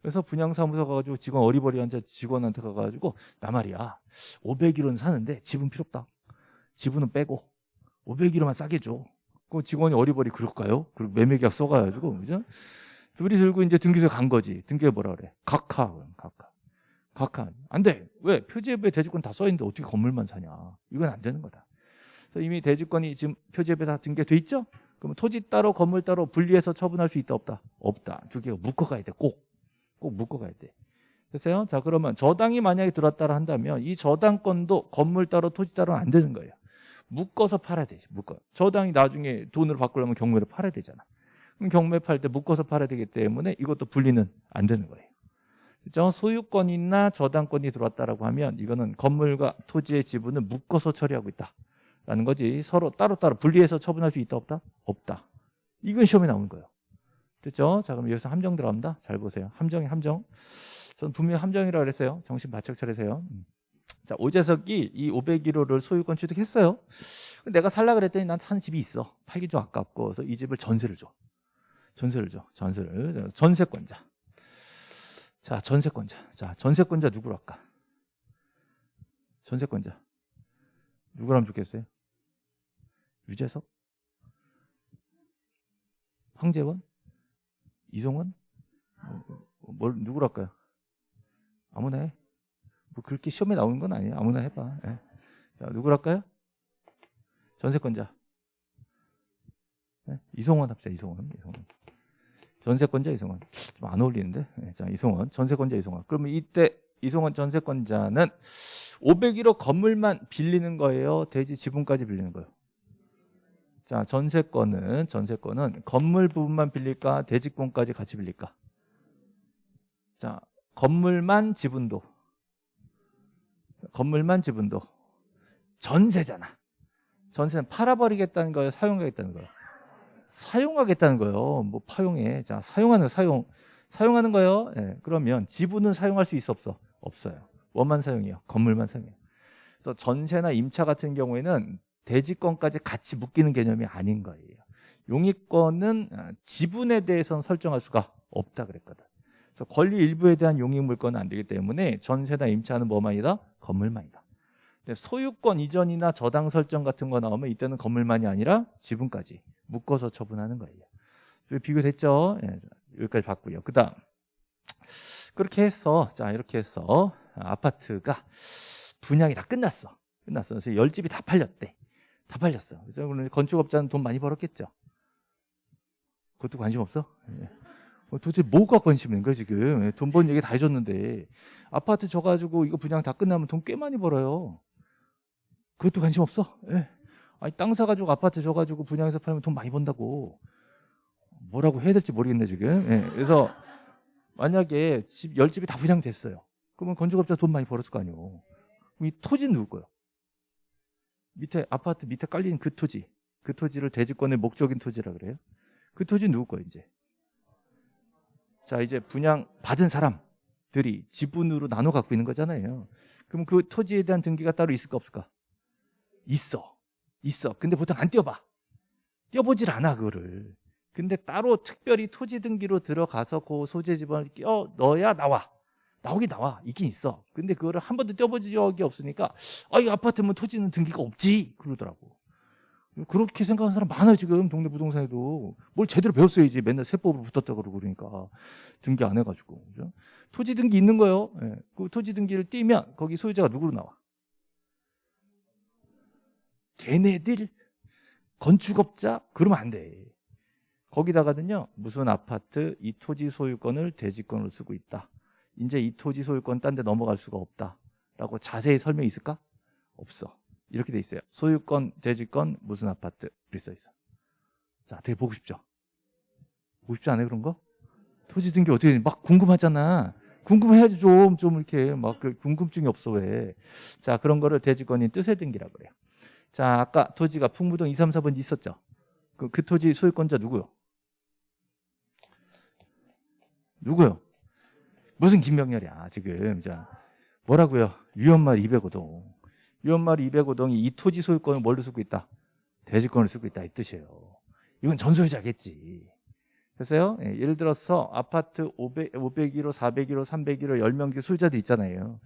그래서 분양사무소 가가지고 직원 어리버리한 직원한테 가가지고 나 말이야 500일원 사는데 지분 필요 없다. 지분은 빼고 500일원만 싸게 줘. 그 직원이 어리버리 그럴까요? 그리고 매매계약 써가지고 그죠? 둘이 들고 이제 등기소에 간 거지. 등기에 뭐라 그래? 각하. 각하. 각하. 안 돼. 왜? 표지앱에 대지권 다 써있는데 어떻게 건물만 사냐. 이건 안 되는 거다. 그래서 이미 대지권이 지금 표지앱에 다 등기돼 있죠? 그러면 토지 따로 건물 따로 분리해서 처분할 수 있다 없다? 없다. 두 개가 묶어가야 돼. 꼭. 꼭 묶어가야 돼. 됐어요? 자 그러면 저당이 만약에 들어왔다 한다면 이 저당권도 건물 따로 토지 따로는 안 되는 거예요. 묶어서 팔아야 돼. 묶어. 저당이 나중에 돈으로 바꾸려면 경매를 팔아야 되잖아. 그럼 경매 팔 때 묶어서 팔아야 되기 때문에 이것도 분리는 안 되는 거예요. 그렇죠? 소유권이나 저당권이 들어왔다라고 하면 이거는 건물과 토지의 지분을 묶어서 처리하고 있다라는 거지. 서로 따로따로 분리해서 처분할 수 있다 없다? 없다. 이건 시험에 나오는 거예요. 됐죠? 자, 그럼 여기서 함정 들어갑니다. 잘 보세요. 함정이 함정. 저는 분명히 함정이라고 그랬어요. 정신 바짝 차리세요. 음. 자, 오재석이 이 501호를 소유권 취득했어요. 내가 살라 그랬더니 난 사는 집이 있어. 팔기 좀 아깝고 그래서 이 집을 전세를 줘. 전세를 줘. 전세를. 전세권자. 자, 전세권자. 자, 전세권자 누구로 할까? 전세권자. 누구라면 좋겠어요? 유재석? 황재원? 이송원? 뭐, 뭘 누구로 할까요? 아무나 해. 뭐 그렇게 시험에 나오는 건 아니에요. 아무나 해봐. 예. 자, 누구로 할까요? 전세권자. 네? 이송원 합시다. 이송원. 이송원. 전세권자 이송원 좀안 어울리는데? 네, 자 이송원 전세권자 이송원. 그러면 이때 이송원 전세권자는 501호 건물만 빌리는 거예요? 대지 지분까지 빌리는 거예요? 자 전세권은 전세권은 건물 부분만 빌릴까? 대지권까지 같이 빌릴까? 자 건물만 지분도. 건물만 지분도. 전세잖아. 전세는 팔아버리겠다는 거예요? 사용하겠다는 거예요 사용하겠다는 거예요. 뭐 파용해. 자, 사용하는 거, 사용. 사용하는 거예요. 예, 그러면 지분은 사용할 수 있어 없어? 없어요. 뭐만 사용해요? 건물만 사용해요. 그래서 전세나 임차 같은 경우에는 대지권까지 같이 묶이는 개념이 아닌 거예요. 용익권은 아, 지분에 대해서는 설정할 수가 없다 그랬거든. 그래서 권리 일부에 대한 용익 물권은 안 되기 때문에 전세나 임차는 뭐만이다? 건물만이다. 소유권 이전이나 저당 설정 같은 거 나오면 이때는 건물만이 아니라 지분까지 묶어서 처분하는 거예요. 비교됐죠? 예, 여기까지 봤고요. 그 다음 그렇게 해서 자 이렇게 해서 아파트가 분양이 다 끝났어. 끝났어. 그래서 열 집이 다 팔렸대. 다 팔렸어. 그래서 건축업자는 돈 많이 벌었겠죠. 그것도 관심 없어? 예. 어, 도대체 뭐가 관심 있는 거야 지금? 예, 돈번 얘기 다 해줬는데 아파트 져가지고 이거 분양 다 끝나면 돈 꽤 많이 벌어요. 그것도 관심 없어? 예. 아니 땅 사가지고 아파트 줘가지고 분양해서 팔면 돈 많이 번다고. 뭐라고 해야 될지 모르겠네 지금. 예, 그래서 만약에 집 열집이 다 분양됐어요. 그러면 건축업자 돈 많이 벌었을 거 아니에요 이 토지는 누구 거예요? 밑에 아파트 밑에 깔린 그 토지. 그 토지를 대지권의 목적인 토지라 그래요. 그 토지는 누구 거예요 이제. 자 이제 분양 받은 사람들이 지분으로 나눠 갖고 있는 거잖아요. 그럼 그 토지에 대한 등기가 따로 있을까 없을까? 있어 있어. 근데 보통 안 떼어봐. 떼어보질 않아 그거를. 근데 따로 특별히 토지 등기로 들어가서 그 소재 지번을 껴 넣어야 나와. 나오긴 나와. 있긴 있어. 근데 그거를 한 번도 떼어본 적이 없으니까 아, 이 아파트면 토지는 등기가 없지. 그러더라고. 그렇게 생각하는 사람 많아요 지금 동네 부동산에도 뭘 제대로 배웠어야지 맨날 세법으로 붙었다 그러고 그러니까 등기 안 해가지고 그죠? 토지 등기 있는 거예요 예. 그 토지 등기를 띄면 거기 소유자가 누구로 나와 걔네들 건축업자 그러면 안 돼. 거기다가는요 무슨 아파트 이 토지 소유권을 대지권으로 쓰고 있다. 이제 이 토지 소유권 딴 데 넘어갈 수가 없다 라고 자세히 설명이 있을까? 없어. 이렇게 돼 있어요. 소유권, 대지권, 무슨 아파트 이렇게 써 있어. 자, 되게 보고 싶죠? 보고 싶지 않아요 그런 거? 토지 등기 어떻게 막 궁금하잖아. 궁금해야지 좀, 좀 이렇게 막그 궁금증이 없어 왜. 자, 그런 거를 대지권인 뜻의 등기라고 그래요. 자, 아까 토지가 풍무동 2, 3, 4번 있었죠. 그, 그 토지 소유권자 누구요? 누구요? 무슨 김명렬이야, 지금. 자, 뭐라고요? 유연말 205동. 유연말 205동이 이 토지 소유권을 뭘로 쓰고 있다? 대지권을 쓰고 있다, 이 뜻이에요. 이건 전소유자겠지. 됐어요? 예, 예를 들어서 아파트 500, 501호, 401호, 301호, 10명기 소유자들 있잖아요.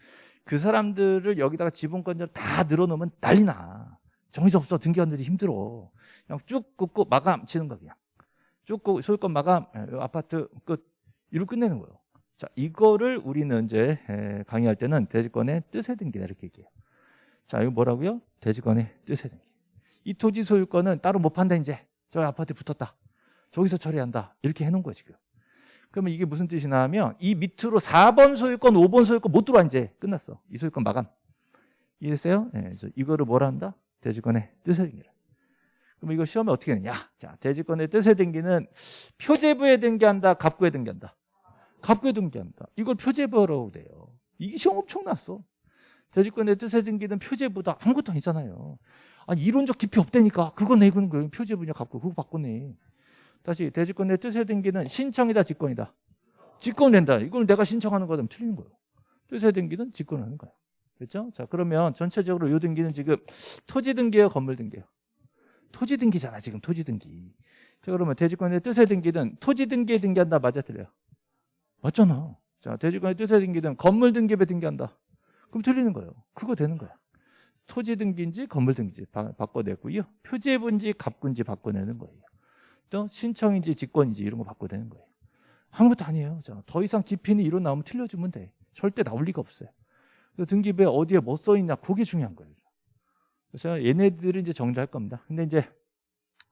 그 사람들을 여기다가 지분권자를 다 늘어놓으면 난리 나. 정신 없어. 등기관들이 힘들어. 그냥 쭉 긋고 마감 치는 거 그냥. 쭉 긋고 소유권 마감 아파트 끝. 이로 끝내는 거예요. 자 이거를 우리는 이제 강의할 때는 대지권의 뜻의 등기다 이렇게 얘기해요. 자 이거 뭐라고요? 대지권의 뜻의 등기 이 토지 소유권은 따로 못 판다 이제. 저 아파트에 붙었다. 저기서 처리한다. 이렇게 해놓은 거예요 지금. 그러면 이게 무슨 뜻이냐 하면 이 밑으로 4번 소유권 5번 소유권 못 들어와 이제. 끝났어. 이 소유권 마감. 이해했어요? 네, 이거를 뭐라 한다? 대지권의 뜻에 등기를. 그럼 이거 시험에 어떻게 되냐? 자, 대지권의 뜻에 등기는 표제부에 등기한다, 갑구에 등기한다. 갑구에 등기한다. 이걸 표제부라고 돼요. 이게 시험 엄청 났어. 대지권의 뜻에 등기는 표제부다. 아무것도 아니잖아요. 아니, 이론적 깊이 없다니까. 그거 내고는 거예요. 표제부냐, 갑구. 그거 바꾸네. 다시, 대지권의 뜻에 등기는 신청이다, 직권이다. 직권 된다. 이걸 내가 신청하는 거면 틀린 거예요. 뜻에 등기는 직권하는 거예요. 그렇죠? 자, 그러면 전체적으로 요 등기는 지금 토지 등기예요, 건물 등기예요? 토지 등기잖아, 지금 토지 등기. 자, 그러면 대지권의 뜻의 등기는 토지 등기에 등기한다, 맞아 틀려요? 맞잖아. 자, 대지권의 뜻의 등기는 건물 등기에 등기한다. 그럼 틀리는 거예요. 그거 되는 거야. 토지 등기인지 건물 등기인지 바, 바꿔내고요. 표제분지 갑군지 바꿔내는 거예요. 또 신청인지 직권인지 이런 거 바꿔내는 거예요. 아무것도 아니에요. 자, 더 이상 깊이는 이론 나오면 틀려주면 돼. 절대 나올 리가 없어요. 등기부에 어디에 뭐 써 있냐 그게 중요한 거예요. 그래서 얘네들은 이제 정리할 겁니다. 근데 이제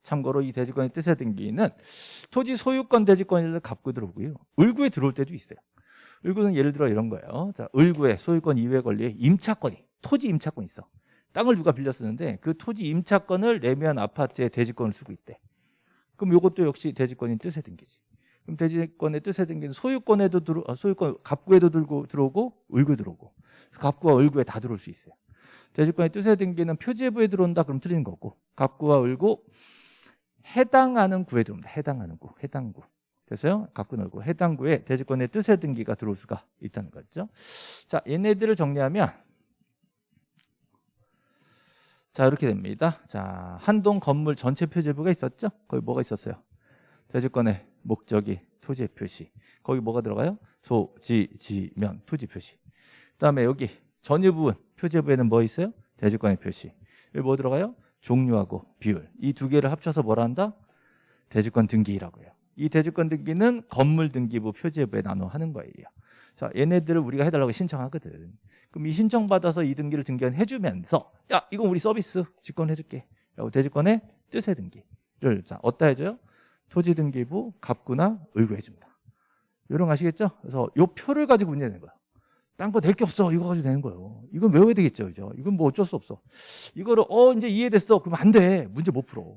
참고로 이 대지권의 뜻에 등기는 토지 소유권 대지권을 갖고 들어오고요. 을구에 들어올 때도 있어요. 을구는 예를 들어 이런 거예요. 자, 을구에 소유권 이외 권리에 임차권이 토지 임차권이 있어. 땅을 누가 빌려 쓰는데 그 토지 임차권을 내면 아파트에 대지권을 쓰고 있대. 그럼 이것도 역시 대지권인 뜻에 등기지. 그럼 대지권의 뜻에 등기는 소유권에도 들어 아, 소유권 갑구에도 들고 들어오고 을구에 들어오고 갑구와 을구에 다 들어올 수 있어요. 대지권의 뜻에 등기는 표제부에 들어온다 그럼 틀리는 거고 갑구와 을구 해당하는 구에 들어옵니다. 해당하는 구, 해당구. 됐어요? 갖고 놀고 해당 구에 대지권의 뜻에 등기가 들어올 수가 있다는 거죠. 자, 얘네들을 정리하면 자, 이렇게 됩니다. 자, 한동 건물 전체 표제부가 있었죠? 거기 뭐가 있었어요? 대지권의 목적이 토지의 표시. 거기 뭐가 들어가요? 소, 지, 지면, 토지 표시. 그다음에 여기 전유 부분 표제부에는 뭐 있어요? 대지권의 표시. 여기 뭐 들어가요? 종류하고 비율. 이 두 개를 합쳐서 뭐라 한다? 대지권 등기라고 해요. 이 대지권 등기는 건물 등기부 표제부에 나눠 하는 거예요. 자, 얘네들을 우리가 해달라고 신청하거든. 그럼 이 신청 받아서 이 등기를 등기한 해주면서 야 이건 우리 서비스 직권해줄게. 라고 대지권의 뜻의 등기를 자 어디다 해줘요? 토지 등기부 갑구나 의구해줍니다. 이런 거 아시겠죠? 그래서 요 표를 가지고 문제 내는 거야. 딴거낼게 없어. 이거 가지고 내는 거예요. 이건 외워야 되겠죠. 그죠? 이건 뭐 어쩔 수 없어. 이거를 어 이제 이해됐어. 그러면 안 돼. 문제 못 풀어.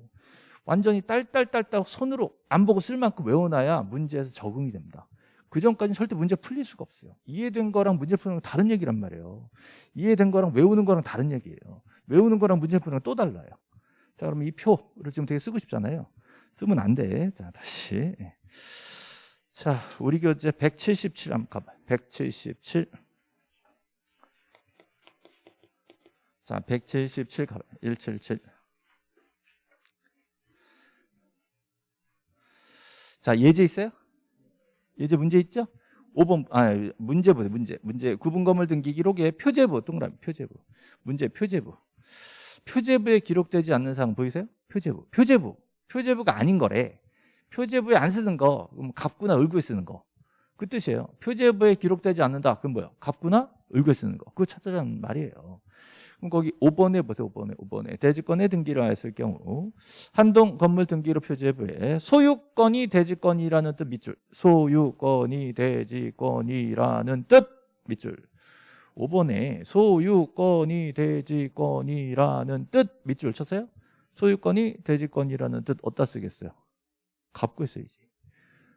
완전히 딸딸딸딸 손으로 안 보고 쓸 만큼 외워놔야 문제에서 적응이 됩니다. 그 전까지는 절대 문제 풀릴 수가 없어요. 이해된 거랑 문제 푸는 건 다른 얘기란 말이에요. 이해된 거랑 외우는 거랑 다른 얘기예요. 외우는 거랑 문제 푸는 건 또 달라요. 자, 그러면 이 표를 지금 되게 쓰고 싶잖아요. 쓰면 안 돼. 자, 다시. 예. 자, 우리 교재 177 한번 가봐. 177. 자, 177 가봐. 177. 자, 예제 있어요? 예제 문제 있죠? 5번 아 문제부 문제 문제 구분 건물 등기 기록에 표제부 동그라미 표제부 문제 표제부 표제부에 기록되지 않는 사항 보이세요? 표제부 표제부 표제부가 아닌 거래 표제부에 안 쓰는 거 그럼 갑구나 을구에 쓰는 거 그 뜻이에요 표제부에 기록되지 않는다 그럼 뭐예요? 갑구나 을구에 쓰는 거 그거 찾자는 말이에요 그럼 거기 5번에 보세요. 5번에 5번에 대지권에 등기를 하였을 경우 한동 건물 등기로 표제부에 소유권이 대지권이라는 뜻 밑줄 소유권이 대지권이라는 뜻 밑줄 5번에 소유권이 대지권이라는 뜻 밑줄 쳤어요? 소유권이 대지권이라는 뜻 어디다 쓰겠어요? 갖고 써야지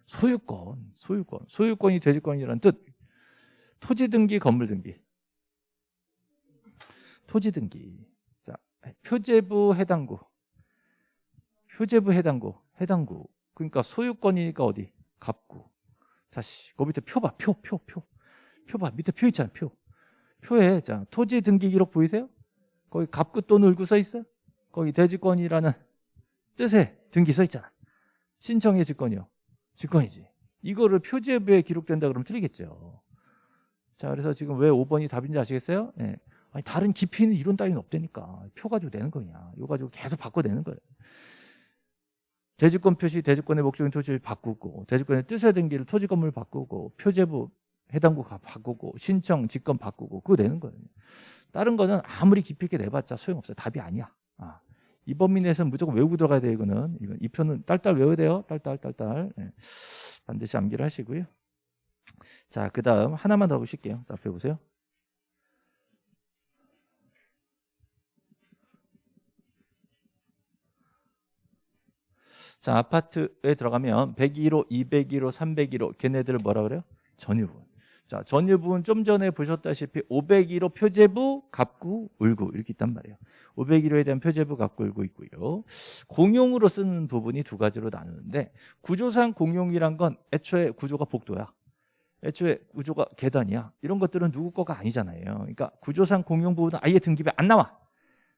소유권, 소유권, 소유권이 대지권이라는 뜻 토지 등기, 건물 등기 토지 등기. 자, 표제부 해당구. 표제부 해당구. 해당구. 그러니까 소유권이니까 어디? 갑구. 다시. 그 밑에 표 봐. 표, 표, 표. 표 봐. 밑에 표 있잖아. 표. 표에 자, 토지 등기 기록 보이세요? 거기 갑구 또 늘고 써 있어요? 거기 대지권이라는 뜻의 등기 써 있잖아. 신청의 직권이요. 직권이지. 이거를 표제부에 기록된다 그러면 틀리겠죠. 자, 그래서 지금 왜 5번이 답인지 아시겠어요? 네. 아니, 다른 깊이는 이론 따위는 없다니까. 표 가지고 내는 거냐. 이거 가지고 계속 바꿔내는 거예요. 대지권 표시, 대지권의 목적인 토지를 바꾸고, 대지권의 뜻에 등기를 토지 건물 바꾸고, 표제부 해당구 바꾸고, 신청, 직권 바꾸고, 그거 내는 거예요. 다른 거는 아무리 깊이 있게 내봤자 소용없어요. 답이 아니야. 아. 이 범위 내에서는 무조건 외우고 들어가야 돼요, 이거는. 이건 이 표는 딸딸 외워야 돼요. 딸딸, 딸딸. 네. 반드시 암기를 하시고요. 자, 그 다음 하나만 더 보실게요. 자, 앞에 보세요. 자, 아파트에 들어가면 101호, 201호, 301호 걔네들을 뭐라 그래요? 전유부분. 자, 전유부분 좀 전에 보셨다시피 501호 표제부, 갑구, 울구 이렇게 있단 말이에요. 501호에 대한 표제부, 갑구, 울구 있고요. 공용으로 쓰는 부분이 두 가지로 나누는데 구조상 공용이란 건 애초에 구조가 복도야. 애초에 구조가 계단이야. 이런 것들은 누구 거가 아니잖아요. 그러니까 구조상 공용 부분은 아예 등기부에 안 나와.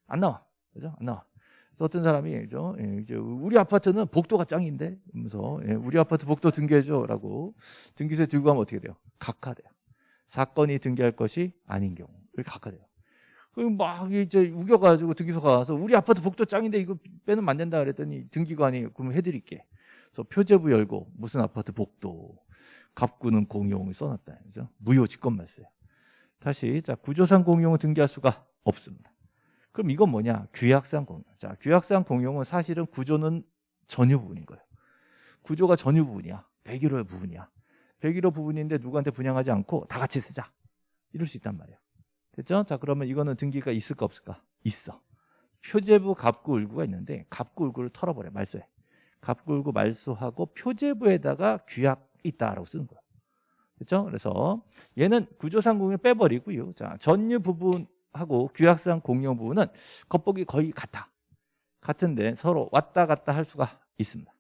안 나와. 그죠? 안 나와. 어떤 사람이 예, 이제 우리 아파트는 복도가 짱인데 하면서 예, 우리 아파트 복도 등기해줘라고 등기소에 들고 가면 어떻게 돼요? 각하돼요. 사건이 등기할 것이 아닌 경우를 각하돼요. 그럼 막 이제 우겨가지고 등기소 가서 우리 아파트 복도 짱인데 이거 빼면 안 된다 그랬더니 등기관이 그러면 해드릴게. 그래서 표제부 열고 무슨 아파트 복도 갑구는 공용을 써놨다. 그죠? 무효 직권 말세. 다시 자 구조상 공용을 등기할 수가 없습니다. 그럼 이건 뭐냐? 규약상 공용. 자, 규약상 공용은 사실은 구조는 전유 부분인 거예요. 구조가 전유 부분이야. 101호의 부분이야. 101호 부분인데 누구한테 분양하지 않고 다 같이 쓰자. 이럴 수 있단 말이에요. 됐죠? 자, 그러면 이거는 등기가 있을까 없을까? 있어. 표제부 갑구 을구가 있는데 갑구 을구를 털어버려 말소해. 갑구 을구 말소하고 표제부에다가 규약 있다라고 쓰는 거예요. 그렇죠? 그래서 얘는 구조상 공유 빼버리고요. 자, 전유 부분 하고 규약상 공유 부분은 겉보기 거의 같아. 같은데 서로 왔다 갔다 할 수가 있습니다.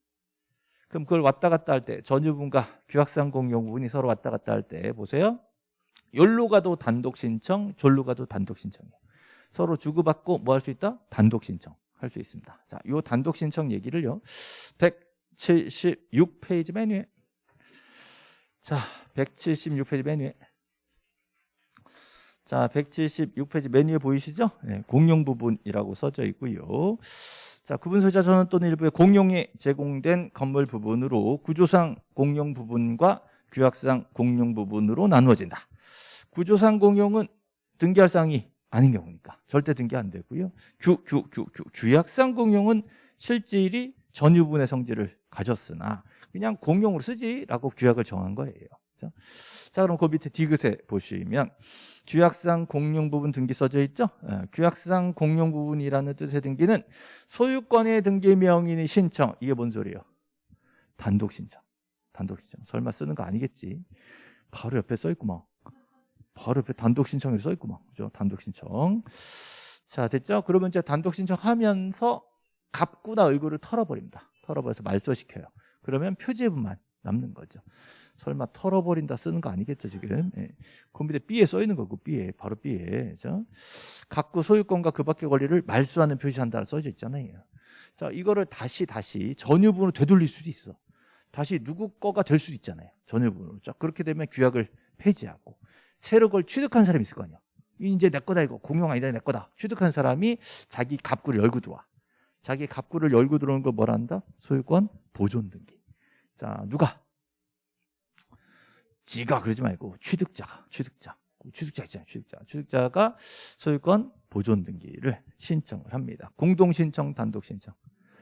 그럼 그걸 왔다 갔다 할 때 전유 부분과 규약상 공유 부분이 서로 왔다 갔다 할 때 보세요. 열로 가도 단독 신청, 졸로 가도 단독 신청이에요. 서로 주고받고 뭐 할 수 있다? 단독 신청 할 수 있습니다. 자, 요 단독 신청 얘기를요. 176페이지 맨 위에 자, 176페이지 맨 위에 자, 176페이지 맨 위에 보이시죠? 네, 공용 부분이라고 써져 있고요. 자, 구분 소유자 전원 또는 일부의 공용에 제공된 건물 부분으로 구조상 공용 부분과 규약상 공용 부분으로 나누어진다. 구조상 공용은 등기할 사항이 아닌 경우니까 절대 등기 안 되고요. 규, 규, 규, 규, 규약상 공용은 실질이 전유분의 성질을 가졌으나 그냥 공용으로 쓰지라고 규약을 정한 거예요. 그렇죠? 자, 그럼 그 밑에 디귿에 보시면 규약상 공용 부분 등기 써져 있죠? 예, 규약상 공용 부분이라는 뜻의 등기는 소유권의 등기 명인이 신청 이게 뭔 소리예요? 단독 신청. 단독 신청. 설마 쓰는 거 아니겠지? 바로 옆에 써 있구만. 바로 옆에 단독 신청이 써 있구만. 그죠? 단독 신청. 자, 됐죠? 그러면 이제 단독 신청하면서 갑구나 을구를 털어버립니다. 털어버려서 말소시켜요. 그러면 표제부만 남는 거죠. 설마 털어버린다 쓰는 거 아니겠죠 지금? 예. 컴퓨터 B에 써 있는 거고 B에 바로 B에. 그죠? 각구 소유권과 그 밖의 권리를 말소하는 표시한다 써져 있잖아요. 자 이거를 다시 다시 전유분으로 되돌릴 수도 있어. 다시 누구 거가 될 수도 있잖아요 전유분으로. 자 그렇게 되면 규약을 폐지하고 새로 그걸 취득한 사람이 있을 거 아니야. 이제 내 거다 이거. 공용 아니다 내 거다. 취득한 사람이 자기 갑구를 열고 들어와. 자기 갑구를 열고 들어오는 걸 뭐라 한다? 소유권 보존 등기. 자 누가 지가 그러지 말고 취득자가 취득자. 취득자 있잖아요 취득자. 취득자가 소유권 보존 등기를 신청을 합니다. 공동 신청 단독 신청.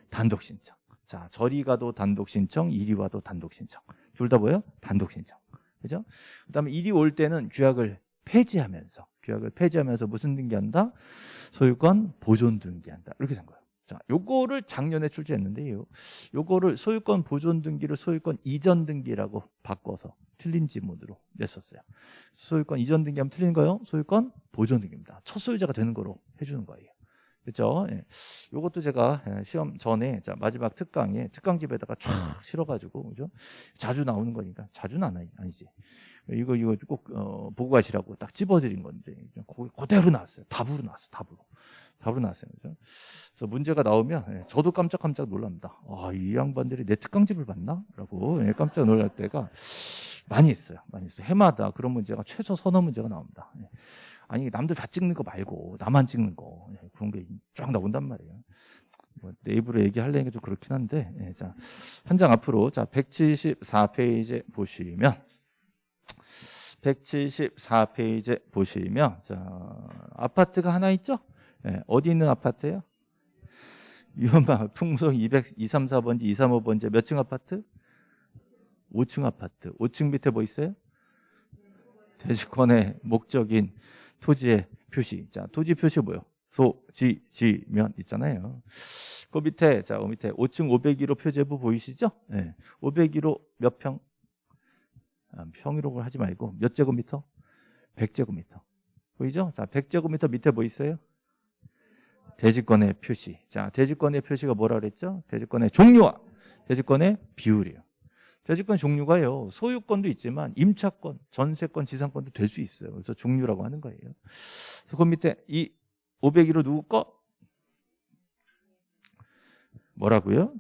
단독 신청. 자 저리 가도 단독 신청 이리 와도 단독 신청. 둘 다 뭐예요? 단독 신청. 그죠? 그다음에 이리 올 때는 규약을 폐지하면서 규약을 폐지하면서 무슨 등기한다? 소유권 보존 등기한다. 이렇게 된 거예요 자, 요거를 작년에 출제했는데요. 요거를 소유권 보존 등기를 소유권 이전 등기라고 바꿔서 틀린 지문으로 냈었어요. 소유권 이전 등기 하면 틀린 거요? 소유권 보존 등기입니다. 첫 소유자가 되는 거로 해주는 거예요. 그렇죠? 예. 요것도 제가 예, 시험 전에 자, 마지막 특강에 특강집에다가 쫙 실어가지고 그죠? 자주 나오는 거니까 자주는 안 아니지. 이거 이거 꼭 어, 보고 가시라고 딱 집어드린 건데 그대로 나왔어요. 답으로 나왔어. 답으로. 답으로 나왔어요. 그죠? 그래서 문제가 나오면 예, 저도 깜짝깜짝 놀랍니다. 아, 이 양반들이 내 특강집을 봤나? 라고 예, 깜짝 놀랄 때가 많이 있어요. 많이 있어요. 해마다 그런 문제가 최소 서너 문제가 나옵니다. 예. 아니 남들 다 찍는 거 말고 나만 찍는 거 예, 그런 게 쫙 나온단 말이에요. 뭐 네이버로 얘기하려니까 좀 그렇긴 한데 예, 자, 한 장 앞으로 자 174페이지 보시면 174페이지 보시면 자 아파트가 하나 있죠? 예, 어디 있는 아파트예요? 유연방 풍속 200, 234번지, 235번지 몇 층 아파트? 5층 아파트. 5층 밑에 뭐 있어요? 대지권의 목적인 토지의 표시. 자, 토지 표시 뭐요? 소, 지, 지, 면 있잖아요. 그 밑에, 자, 그 밑에 5층 501호 표제부 보이시죠? 네. 501호 몇 평? 아, 평이라고 하지 말고 몇 제곱미터? 100제곱미터. 보이죠? 자, 100제곱미터 밑에 뭐 있어요? 대지권의 표시. 자, 대지권의 표시가 뭐라 그랬죠? 대지권의 종류와 대지권의 비율이에요. 대지권 종류가요. 소유권도 있지만 임차권, 전세권, 지상권도 될 수 있어요. 그래서 종류라고 하는 거예요. 그래서 그 밑에 이 501호 누구 거? 뭐라고요?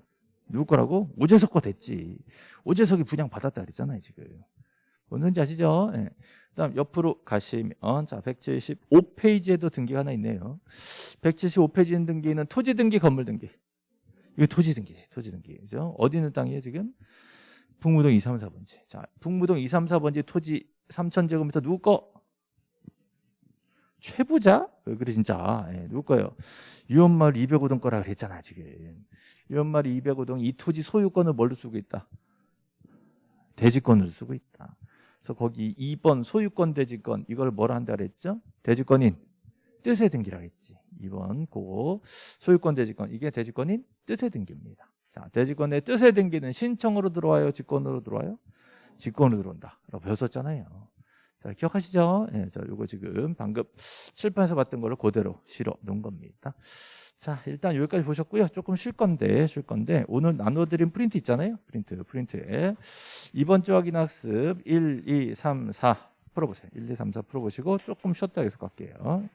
누구 거라고? 오재석 거 됐지. 오재석이 분양 받았다 그랬잖아요, 지금. 뭔지 아시죠? 네. 다음 옆으로 가시면 자 175페이지에도 등기가 하나 있네요. 175페이지 등기는 토지 등기, 건물 등기. 이거 토지 등기, 토지 등기죠. 어디 있는 땅이에요 지금? 북무동 2, 3, 4번지. 자, 북무동 2, 3, 4번지 토지 3천제곱미터 누구 거? 최부자? 왜 그래 진짜 예, 누구 거예요? 유언마을 205동 거라 그랬잖아 지금 유언마을 205동 이 토지 소유권을 뭘로 쓰고 있다? 대지권으로 쓰고 있다 그래서 거기 2번 소유권 대지권 이걸 뭐라 한다 그랬죠? 대지권인 뜻의 등기라고 했지. 2번 그거 소유권 대지권 이게 대지권인 뜻의 등기입니다. 자 대지권의 뜻의 등기는 신청으로 들어와요? 직권으로 들어와요? 직권으로 들어온다. 라고 배웠었잖아요 자, 기억하시죠? 예, 자, 요거 지금 방금 칠판에서 봤던 거를 그대로 실어 놓은 겁니다. 자, 일단 여기까지 보셨고요. 조금 쉴 건데, 쉴 건데, 오늘 나눠드린 프린트 있잖아요. 프린트, 프린트에. 이번 주 확인 학습 1, 2, 3, 4 풀어보세요. 1, 2, 3, 4 풀어보시고 조금 쉬었다 계속 갈게요.